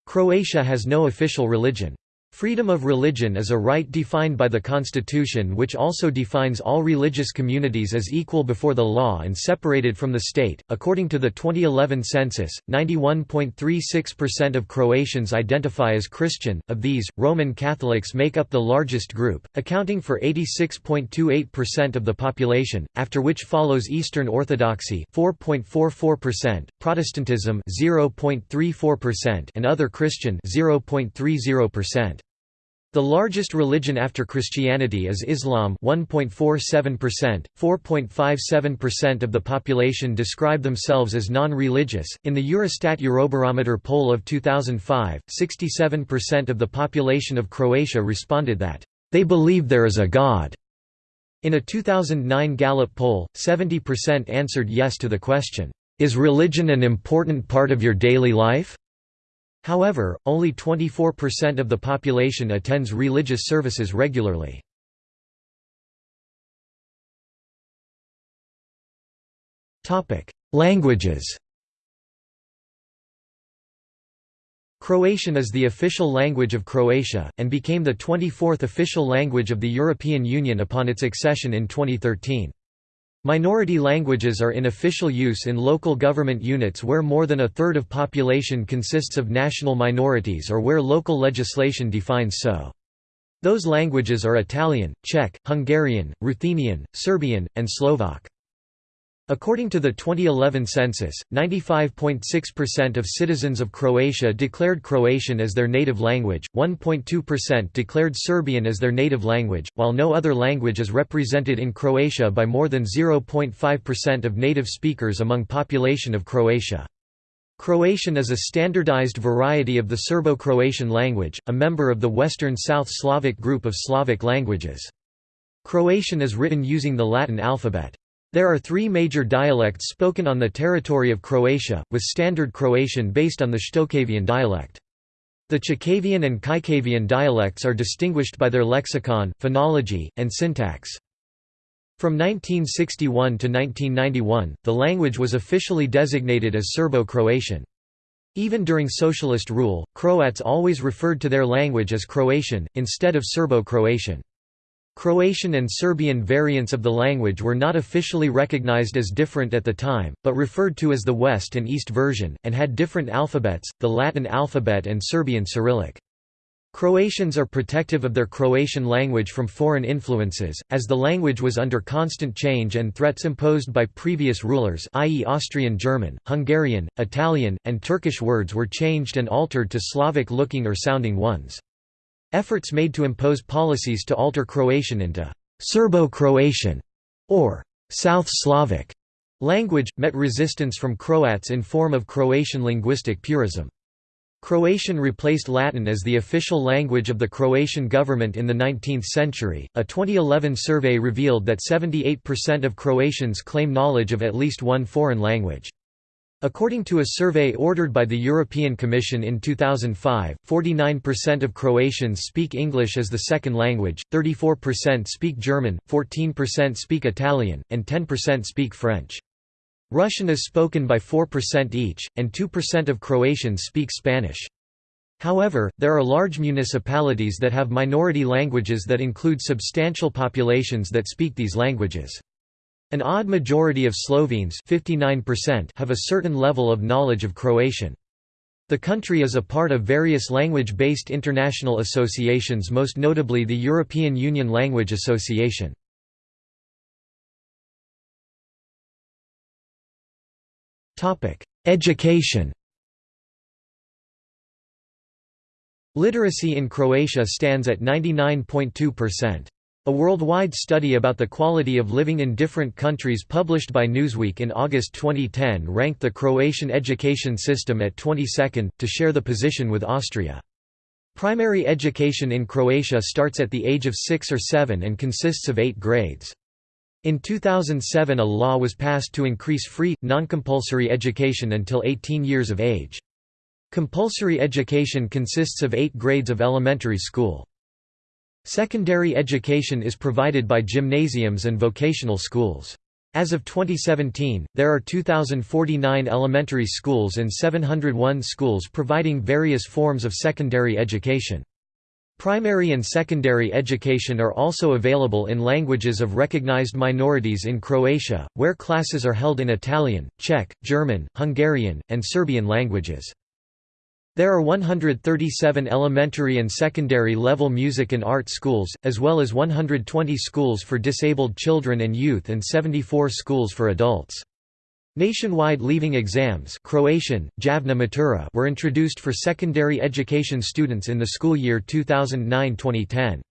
Croatia has no official religion. Freedom of religion is a right defined by the Constitution which also defines all religious communities as equal before the law and separated from the state. According to the 2011 census, 91.36% of Croatians identify as Christian, of these, Roman Catholics make up the largest group, accounting for 86.28% of the population, after which follows Eastern Orthodoxy 4.44%, Protestantism 0.34% and other Christian 0.30%. The largest religion after Christianity is Islam 1.47%, 4.57% of the population describe themselves as non-religious. In the Eurostat Eurobarometer poll of 2005, 67% of the population of Croatia responded that they believe there is a God. In a 2009 Gallup poll, 70% answered yes to the question, is religion an important part of your daily life? However, only 24% of the population attends religious services regularly. Languages Croatian is the official language of Croatia, and became the 24th official language of the European Union upon its accession in 2013. Minority languages are in official use in local government units where more than a third of population consists of national minorities or where local legislation defines so. Those languages are Italian, Czech, Hungarian, Ruthenian, Serbian, and Slovak. According to the 2011 census, 95.6% of citizens of Croatia declared Croatian as their native language, 1.2% declared Serbian as their native language, while no other language is represented in Croatia by more than 0.5% of native speakers among population of Croatia. Croatian is a standardized variety of the Serbo-Croatian language, a member of the Western South Slavic group of Slavic languages. Croatian is written using the Latin alphabet. There are three major dialects spoken on the territory of Croatia, with Standard Croatian based on the Shtokavian dialect. The Chakavian and Kajkavian dialects are distinguished by their lexicon, phonology, and syntax. From 1961 to 1991, the language was officially designated as Serbo-Croatian. Even during socialist rule, Croats always referred to their language as Croatian, instead of Serbo-Croatian. Croatian and Serbian variants of the language were not officially recognized as different at the time, but referred to as the West and East version, and had different alphabets, the Latin alphabet and Serbian Cyrillic. Croatians are protective of their Croatian language from foreign influences, as the language was under constant change and threats imposed by previous rulers i.e. Austrian German, Hungarian, Italian, and Turkish words were changed and altered to Slavic-looking or sounding ones. Efforts made to impose policies to alter Croatian into Serbo-Croatian or South Slavic language, met resistance from Croats in form of Croatian linguistic purism. Croatian replaced Latin as the official language of the Croatian government in the 19th century. A 2011 survey revealed that 78% of Croatians claim knowledge of at least one foreign language. According to a survey ordered by the European Commission in 2005, 49% of Croatians speak English as the second language, 34% speak German, 14% speak Italian, and 10% speak French. Russian is spoken by 4% each, and 2% of Croatians speak Spanish. However, there are large municipalities that have minority languages that include substantial populations that speak these languages. An odd majority of Slovenes 59% have a certain level of knowledge of Croatian. The country is a part of various language-based international associations most notably the European Union Language Association. Education Literacy in Croatia stands at 99.2%. A worldwide study about the quality of living in different countries published by Newsweek in August 2010 ranked the Croatian education system at 22nd, to share the position with Austria. Primary education in Croatia starts at the age of 6 or 7 and consists of 8 grades. In 2007 a law was passed to increase free, non-compulsory education until 18 years of age. Compulsory education consists of 8 grades of elementary school. Secondary education is provided by gymnasiums and vocational schools. As of 2017, there are 2,049 elementary schools and 701 schools providing various forms of secondary education. Primary and secondary education are also available in languages of recognized minorities in Croatia, where classes are held in Italian, Czech, German, Hungarian, and Serbian languages. There are 137 elementary and secondary level music and art schools, as well as 120 schools for disabled children and youth and 74 schools for adults. Nationwide leaving exams Croatian, Javna Matura were introduced for secondary education students in the school year 2009-2010.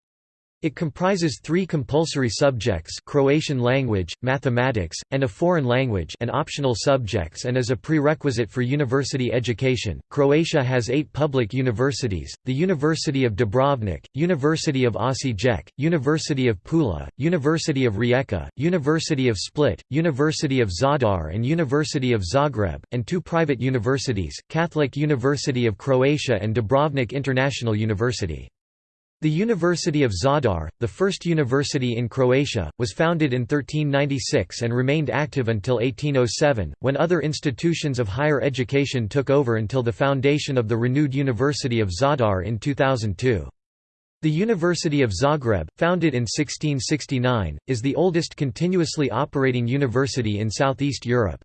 It comprises three compulsory subjects Croatian language, mathematics, and a foreign language and optional subjects and is a prerequisite for university education. Croatia has eight public universities, the University of Dubrovnik, University of Osijek, University of Pula, University of Rijeka, University of Split, University of Zadar and University of Zagreb, and two private universities, Catholic University of Croatia and Dubrovnik International University. The University of Zadar, the first university in Croatia, was founded in 1396 and remained active until 1807, when other institutions of higher education took over until the foundation of the renewed University of Zadar in 2002. The University of Zagreb, founded in 1669, is the oldest continuously operating university in Southeast Europe.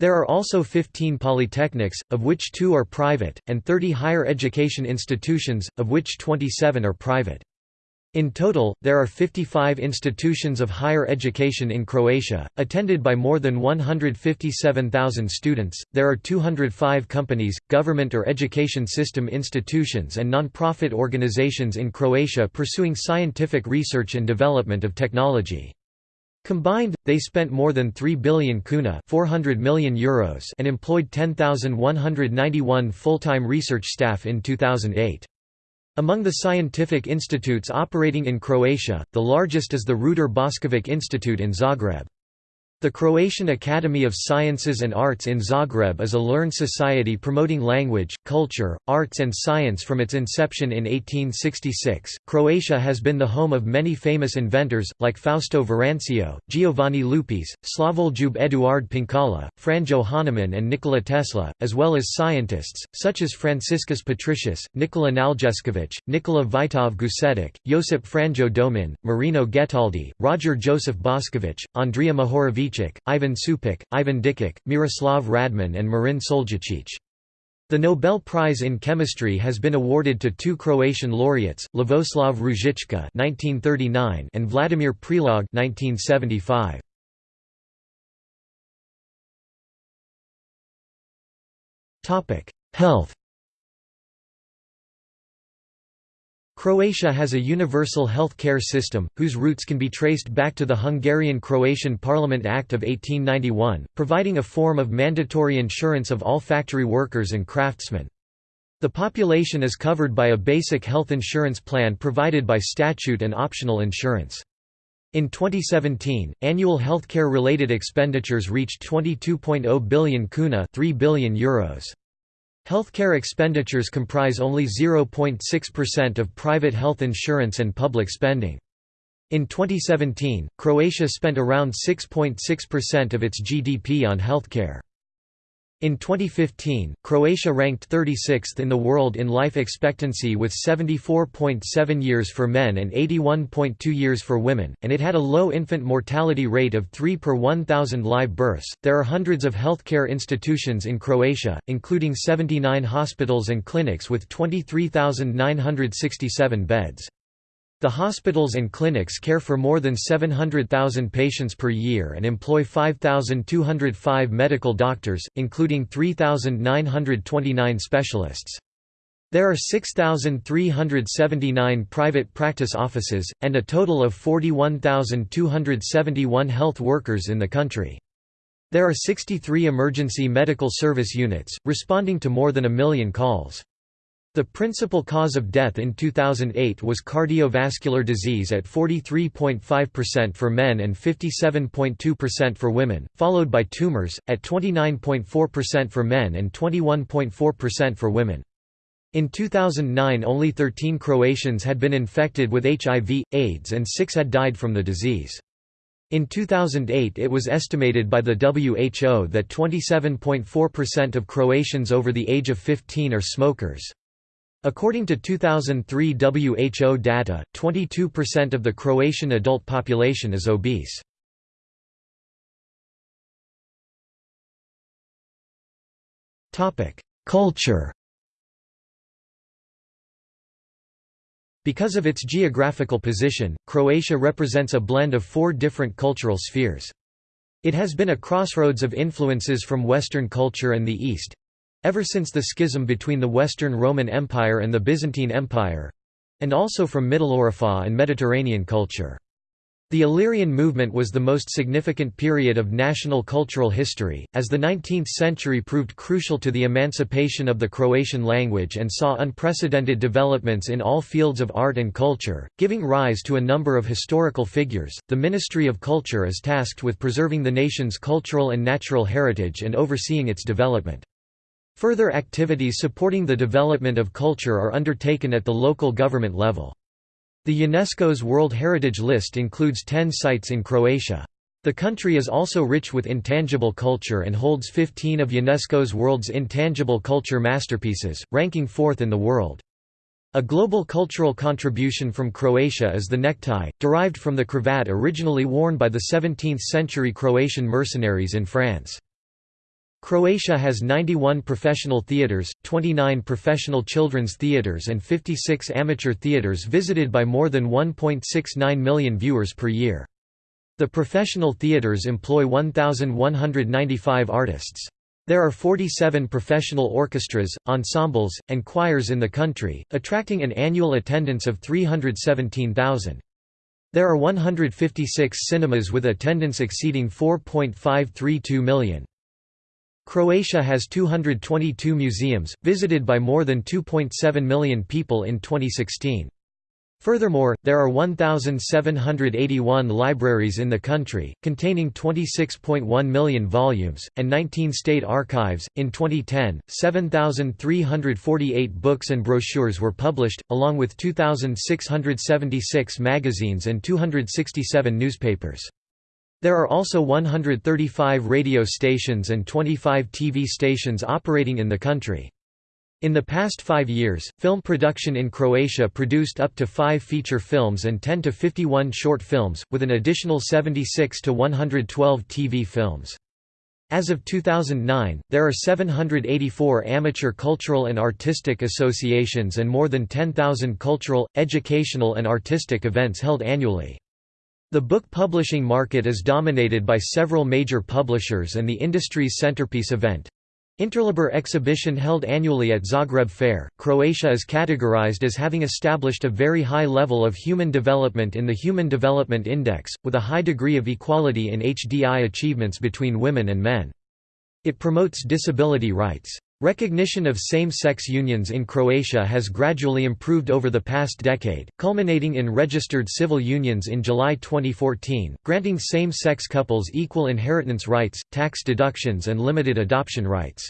There are also 15 polytechnics, of which two are private, and 30 higher education institutions, of which 27 are private. In total, there are 55 institutions of higher education in Croatia, attended by more than 157,000 students. There are 205 companies, government or education system institutions, and non-profit organizations in Croatia pursuing scientific research and development of technology. Combined, they spent more than 3 billion kuna 400 million euros and employed 10,191 full-time research staff in 2008. Among the scientific institutes operating in Croatia, the largest is the Ruder Boskovic Institute in Zagreb. The Croatian Academy of Sciences and Arts in Zagreb is a learned society promoting language, culture, arts, and science from its inception in 1866. Croatia has been the home of many famous inventors, like Fausto Verancio, Giovanni Lupis, Slavoljub Eduard Penkala, Franjo Hanaman, and Nikola Tesla, as well as scientists, such as Franciscus Patricius, Nikola Naljeskovic, Nikola Vitov Gucetic, Josip Franjo Domin, Marino Getaldi, Roger Joseph Boskovic, Andrea Ivan Supek, Ivan Dikic, Miroslav Radman and Marin Soljacic. The Nobel Prize in Chemistry has been awarded to two Croatian laureates, Lavoslav Ružička (1939) and Vladimir Prelog (1975). Topic: Health. Croatia has a universal health care system, whose roots can be traced back to the Hungarian-Croatian Parliament Act of 1891, providing a form of mandatory insurance of all factory workers and craftsmen. The population is covered by a basic health insurance plan provided by statute and optional insurance. In 2017, annual healthcare-related expenditures reached 22.0 billion kuna 3 billion euros. Healthcare expenditures comprise only 0.6% of private health insurance and public spending. In 2017, Croatia spent around 6.6% of its GDP on healthcare. In 2015, Croatia ranked 36th in the world in life expectancy with 74.7 years for men and 81.2 years for women, and it had a low infant mortality rate of 3 per 1,000 live births. There are hundreds of healthcare institutions in Croatia, including 79 hospitals and clinics with 23,967 beds. The hospitals and clinics care for more than 700,000 patients per year and employ 5,205 medical doctors, including 3,929 specialists. There are 6,379 private practice offices, and a total of 41,271 health workers in the country. There are 63 emergency medical service units, responding to more than a million calls. The principal cause of death in 2008 was cardiovascular disease at 43.5% for men and 57.2% for women, followed by tumors, at 29.4% for men and 21.4% for women. In 2009 only 13 Croatians had been infected with HIV, AIDS and 6 had died from the disease. In 2008 it was estimated by the WHO that 27.4% of Croatians over the age of 15 are smokers. According to 2003 WHO data, 22% of the Croatian adult population is obese. Culture Because of its geographical position, Croatia represents a blend of four different cultural spheres. It has been a crossroads of influences from Western culture and the East, Ever since the schism between the Western Roman Empire and the Byzantine Empire—and also from Mitteleuropa and Mediterranean culture. The Illyrian movement was the most significant period of national cultural history, as the 19th century proved crucial to the emancipation of the Croatian language and saw unprecedented developments in all fields of art and culture, giving rise to a number of historical figures. The Ministry of Culture is tasked with preserving the nation's cultural and natural heritage and overseeing its development. Further activities supporting the development of culture are undertaken at the local government level. The UNESCO's World Heritage List includes 10 sites in Croatia. The country is also rich with intangible culture and holds 15 of UNESCO's world's intangible culture masterpieces, ranking fourth in the world. A global cultural contribution from Croatia is the necktie, derived from the cravat originally worn by the 17th-century Croatian mercenaries in France. Croatia has 91 professional theatres, 29 professional children's theatres and 56 amateur theatres visited by more than 1.69 million viewers per year. The professional theatres employ 1,195 artists. There are 47 professional orchestras, ensembles, and choirs in the country, attracting an annual attendance of 317,000. There are 156 cinemas with attendance exceeding 4.532 million. Croatia has 222 museums, visited by more than 2.7 million people in 2016. Furthermore, there are 1,781 libraries in the country, containing 26.1 million volumes, and 19 state archives. In 2010, 7,348 books and brochures were published, along with 2,676 magazines and 267 newspapers. There are also 135 radio stations and 25 TV stations operating in the country. In the past five years, film production in Croatia produced up to five feature films and 10 to 51 short films, with an additional 76 to 112 TV films. As of 2009, there are 784 amateur cultural and artistic associations and more than 10,000 cultural, educational and artistic events held annually. The book publishing market is dominated by several major publishers and the industry's centerpiece event, Interliber exhibition held annually at Zagreb Fair, Croatia is categorized as having established a very high level of human development in the Human Development Index, with a high degree of equality in HDI achievements between women and men. It promotes disability rights. Recognition of same-sex unions in Croatia has gradually improved over the past decade, culminating in registered civil unions in July 2014, granting same-sex couples equal inheritance rights, tax deductions and limited adoption rights.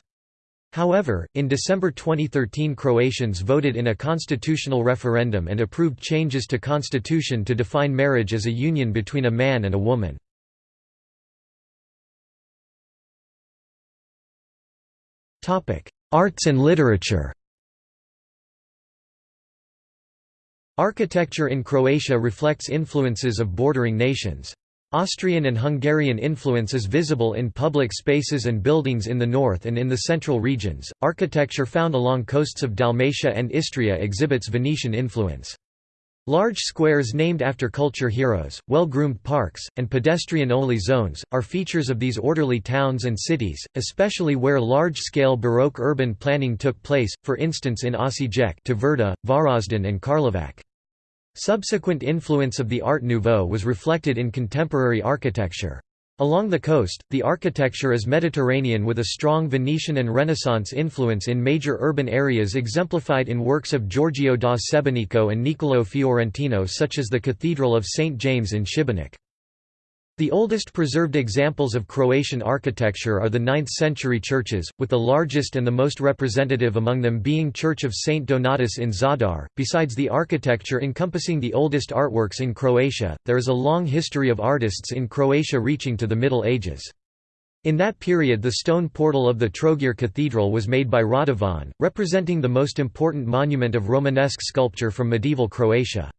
However, in December 2013 Croatians voted in a constitutional referendum and approved changes to constitution to define marriage as a union between a man and a woman. Arts and literature Architecture in Croatia reflects influences of bordering nations. Austrian and Hungarian influence is visible in public spaces and buildings in the north and in the central regions. Architecture found along coasts of Dalmatia and Istria exhibits Venetian influence. Large squares named after culture heroes, well-groomed parks, and pedestrian-only zones, are features of these orderly towns and cities, especially where large-scale Baroque urban planning took place, for instance in Osijek Tvrda, Varaždin and Karlovac. Subsequent influence of the Art Nouveau was reflected in contemporary architecture. Along the coast, the architecture is Mediterranean with a strong Venetian and Renaissance influence in major urban areas exemplified in works of Giorgio da Sebenico and Niccolò Fiorentino such as the Cathedral of St. James in Šibenik. The oldest preserved examples of Croatian architecture are the 9th-century churches, with the largest and the most representative among them being Church of St. Donatus in Zadar. Besides the architecture encompassing the oldest artworks in Croatia, there is a long history of artists in Croatia reaching to the Middle Ages. In that period the stone portal of the Trogir Cathedral was made by Radovan, representing the most important monument of Romanesque sculpture from medieval Croatia.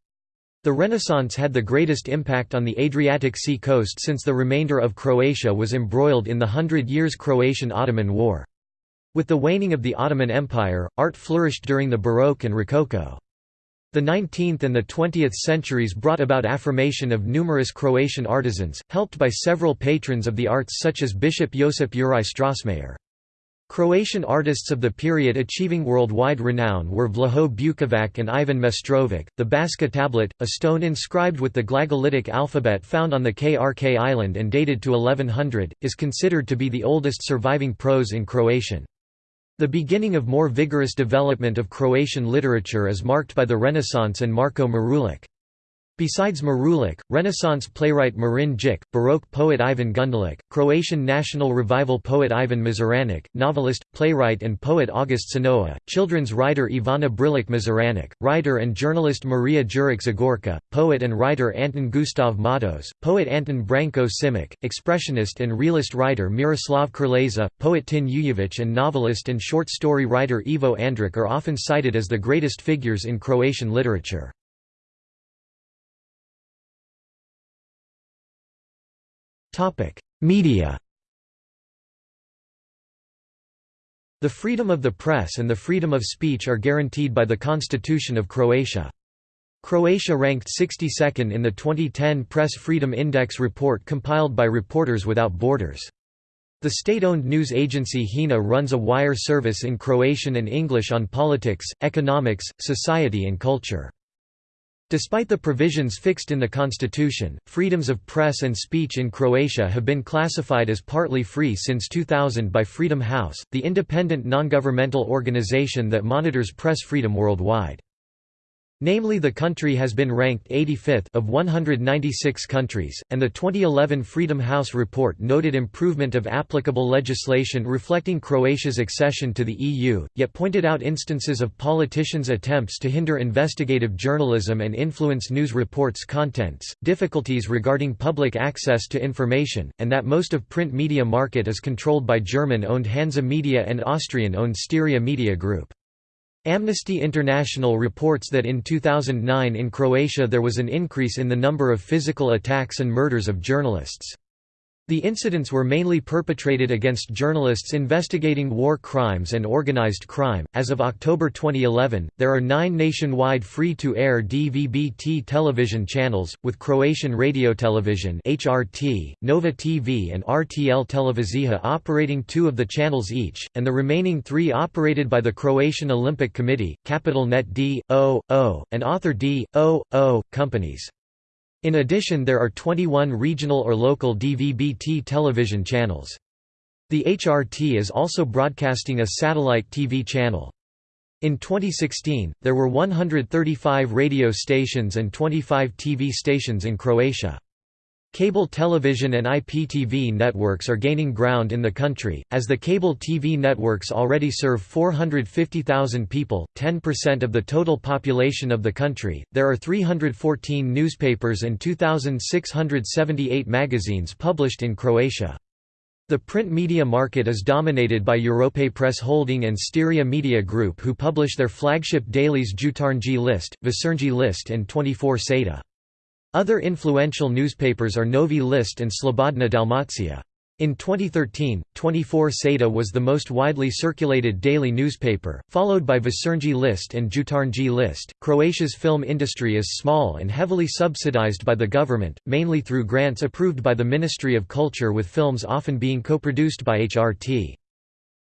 The Renaissance had the greatest impact on the Adriatic Sea coast since the remainder of Croatia was embroiled in the Hundred Years' Croatian-Ottoman War. With the waning of the Ottoman Empire, art flourished during the Baroque and Rococo. The 19th and the 20th centuries brought about affirmation of numerous Croatian artisans, helped by several patrons of the arts such as Bishop Josip Juraj Strossmayer. Croatian artists of the period achieving worldwide renown were Vlaho Bukovac and Ivan Mestrovic. The Baška tablet, a stone inscribed with the Glagolitic alphabet found on the Krk island and dated to 1100, is considered to be the oldest surviving prose in Croatian. The beginning of more vigorous development of Croatian literature is marked by the Renaissance and Marko Marulic. Besides Marulic, Renaissance playwright Marin Drzic, Baroque poet Ivan Gundulic, Croatian National Revival poet Ivan Mazuranic, novelist, playwright and poet August Senoa, children's writer Ivana Brlic Mazuranic, writer and journalist Maria Juric Zagorka, poet and writer Anton Gustav Matos, poet Anton Branko Simic, expressionist and realist writer Miroslav Krleza, poet Tin Ujevic and novelist and short story writer Ivo Andrić are often cited as the greatest figures in Croatian literature. Media The freedom of the press and the freedom of speech are guaranteed by the Constitution of Croatia. Croatia ranked 62nd in the 2010 Press Freedom Index report compiled by Reporters Without Borders. The state-owned news agency HINA runs a wire service in Croatian and English on politics, economics, society and culture. Despite the provisions fixed in the constitution, freedoms of press and speech in Croatia have been classified as partly free since 2000 by Freedom House, the independent non-governmental organization that monitors press freedom worldwide. Namely the country has been ranked 85th of 196 countries, and the 2011 Freedom House report noted improvement of applicable legislation reflecting Croatia's accession to the EU, yet pointed out instances of politicians' attempts to hinder investigative journalism and influence news reports' contents, difficulties regarding public access to information, and that most of print media market is controlled by German-owned Hansa Media and Austrian-owned Styria Media Group. Amnesty International reports that in 2009 in Croatia there was an increase in the number of physical attacks and murders of journalists. The incidents were mainly perpetrated against journalists investigating war crimes and organized crime. As of October 2011, there are nine nationwide free to air DVB-T television channels, with Croatian Radio Television, HRT, Nova TV, and RTL Televizija operating two of the channels each, and the remaining three operated by the Croatian Olympic Committee, Capital Net D, O, O, and Author D, O, O, companies. In addition there are 21 regional or local DVB-T television channels. The HRT is also broadcasting a satellite TV channel. In 2016, there were 135 radio stations and 25 TV stations in Croatia. Cable television and IPTV networks are gaining ground in the country, as the cable TV networks already serve 450,000 people, 10% of the total population of the country. There are 314 newspapers and 2,678 magazines published in Croatia. The print media market is dominated by Europe Press Holding and Styria Media Group who publish their flagship dailies Jutarnji List, Večernji List and 24 Sata. Other influential newspapers are Novi List and Slobodna Dalmacija. In 2013, 24 Sata was the most widely circulated daily newspaper, followed by Večernji List and Jutarnji List. Croatia's film industry is small and heavily subsidized by the government, mainly through grants approved by the Ministry of Culture with films often being co-produced by HRT.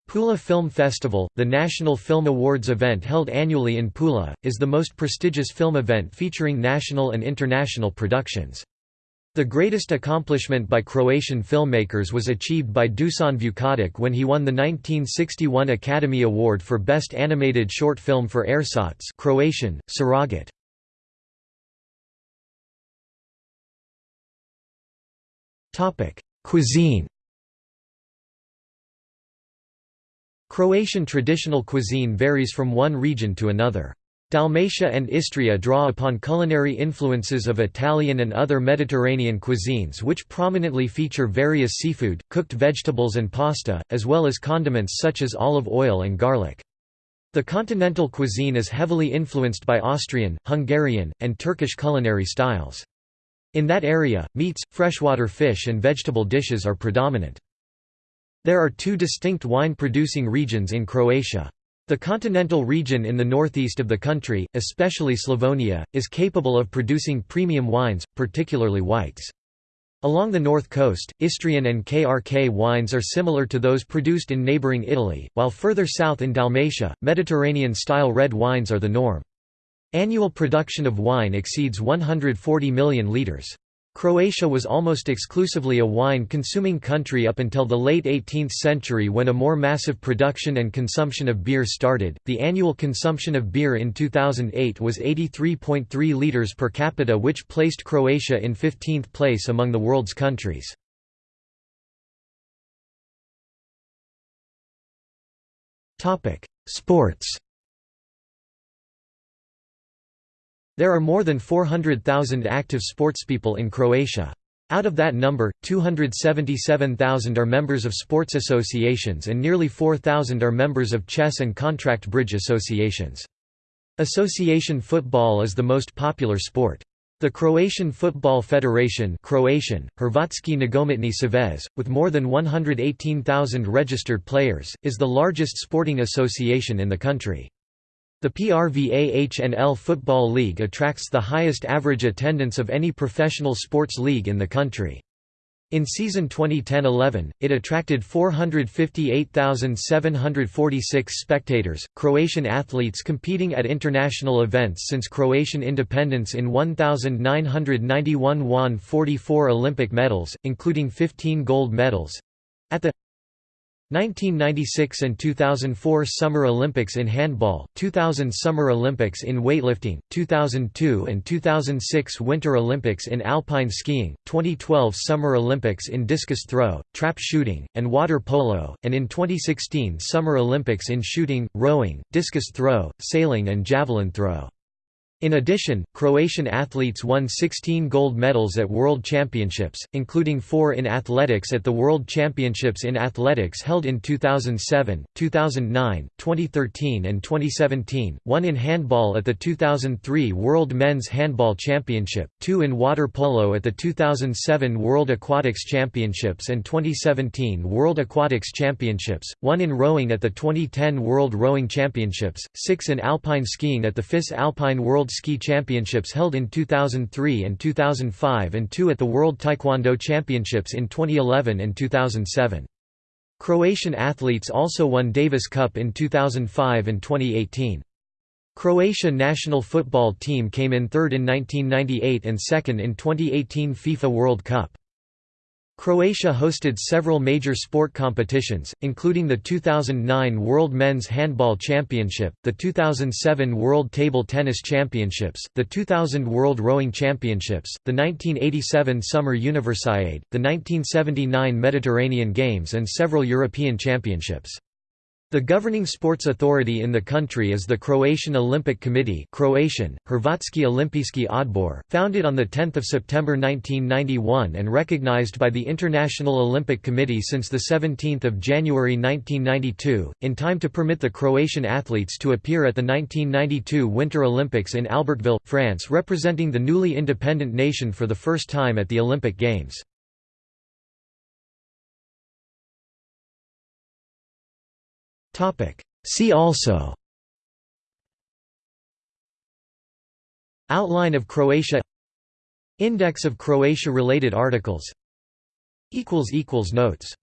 Pula Film Festival, the National Film Awards event held annually in Pula, is the most prestigious film event featuring national and international productions. The greatest accomplishment by Croatian filmmakers was achieved by Dusan Vukotic when he won the 1961 Academy Award for Best Animated Short Film for Ersatz Croatian, Surrogate. Cuisine Croatian traditional cuisine varies from one region to another. Dalmatia and Istria draw upon culinary influences of Italian and other Mediterranean cuisines which prominently feature various seafood, cooked vegetables and pasta, as well as condiments such as olive oil and garlic. The continental cuisine is heavily influenced by Austrian, Hungarian, and Turkish culinary styles. In that area, meats, freshwater fish and vegetable dishes are predominant. There are two distinct wine-producing regions in Croatia. The continental region in the northeast of the country, especially Slavonia, is capable of producing premium wines, particularly whites. Along the north coast, Istrian and KRK wines are similar to those produced in neighbouring Italy, while further south in Dalmatia, Mediterranean-style red wines are the norm. Annual production of wine exceeds 140 million litres. Croatia was almost exclusively a wine-consuming country up until the late 18th century when a more massive production and consumption of beer started. The annual consumption of beer in 2008 was 83.3 liters per capita which placed Croatia in 15th place among the world's countries. Topic: Sports There are more than 400,000 active sportspeople in Croatia. Out of that number, 277,000 are members of sports associations and nearly 4,000 are members of chess and contract bridge associations. Association football is the most popular sport. The Croatian Football Federation Croatian, Hrvatski Nogometni Savez, with more than 118,000 registered players, is the largest sporting association in the country. The PRVA-HNL Football League attracts the highest average attendance of any professional sports league in the country. In season 2010-11, it attracted 458,746 spectators. Croatian athletes competing at international events since Croatian independence in 1991 won 44 Olympic medals, including 15 gold medals. At the 1996 and 2004 Summer Olympics in handball, 2000 Summer Olympics in weightlifting, 2002 and 2006 Winter Olympics in alpine skiing, 2012 Summer Olympics in discus throw, trap shooting, and water polo, and in 2016 Summer Olympics in shooting, rowing, discus throw, sailing and javelin throw. In addition, Croatian athletes won 16 gold medals at World Championships, including four in athletics at the World Championships in Athletics held in 2007, 2009, 2013 and 2017, one in handball at the 2003 World Men's Handball Championship, two in water polo at the 2007 World Aquatics Championships and 2017 World Aquatics Championships, one in rowing at the 2010 World Rowing Championships, six in alpine skiing at the FIS Alpine World World Ski Championships held in 2003 and 2005 and two at the World Taekwondo Championships in 2011 and 2007. Croatian athletes also won Davis Cup in 2005 and 2018. Croatia national football team came in third in 1998 and second in 2018 FIFA World Cup. Croatia hosted several major sport competitions, including the 2009 World Men's Handball Championship, the 2007 World Table Tennis Championships, the 2000 World Rowing Championships, the 1987 Summer Universiade, the 1979 Mediterranean Games and several European Championships. The governing sports authority in the country is the Croatian Olympic Committee Croatian, Hrvatski Olimpijski odbor, founded on 10 September 1991 and recognized by the International Olympic Committee since 17 January 1992, in time to permit the Croatian athletes to appear at the 1992 Winter Olympics in Albertville, France representing the newly independent nation for the first time at the Olympic Games. See also. Outline of Croatia. Index of Croatia-related articles. Notes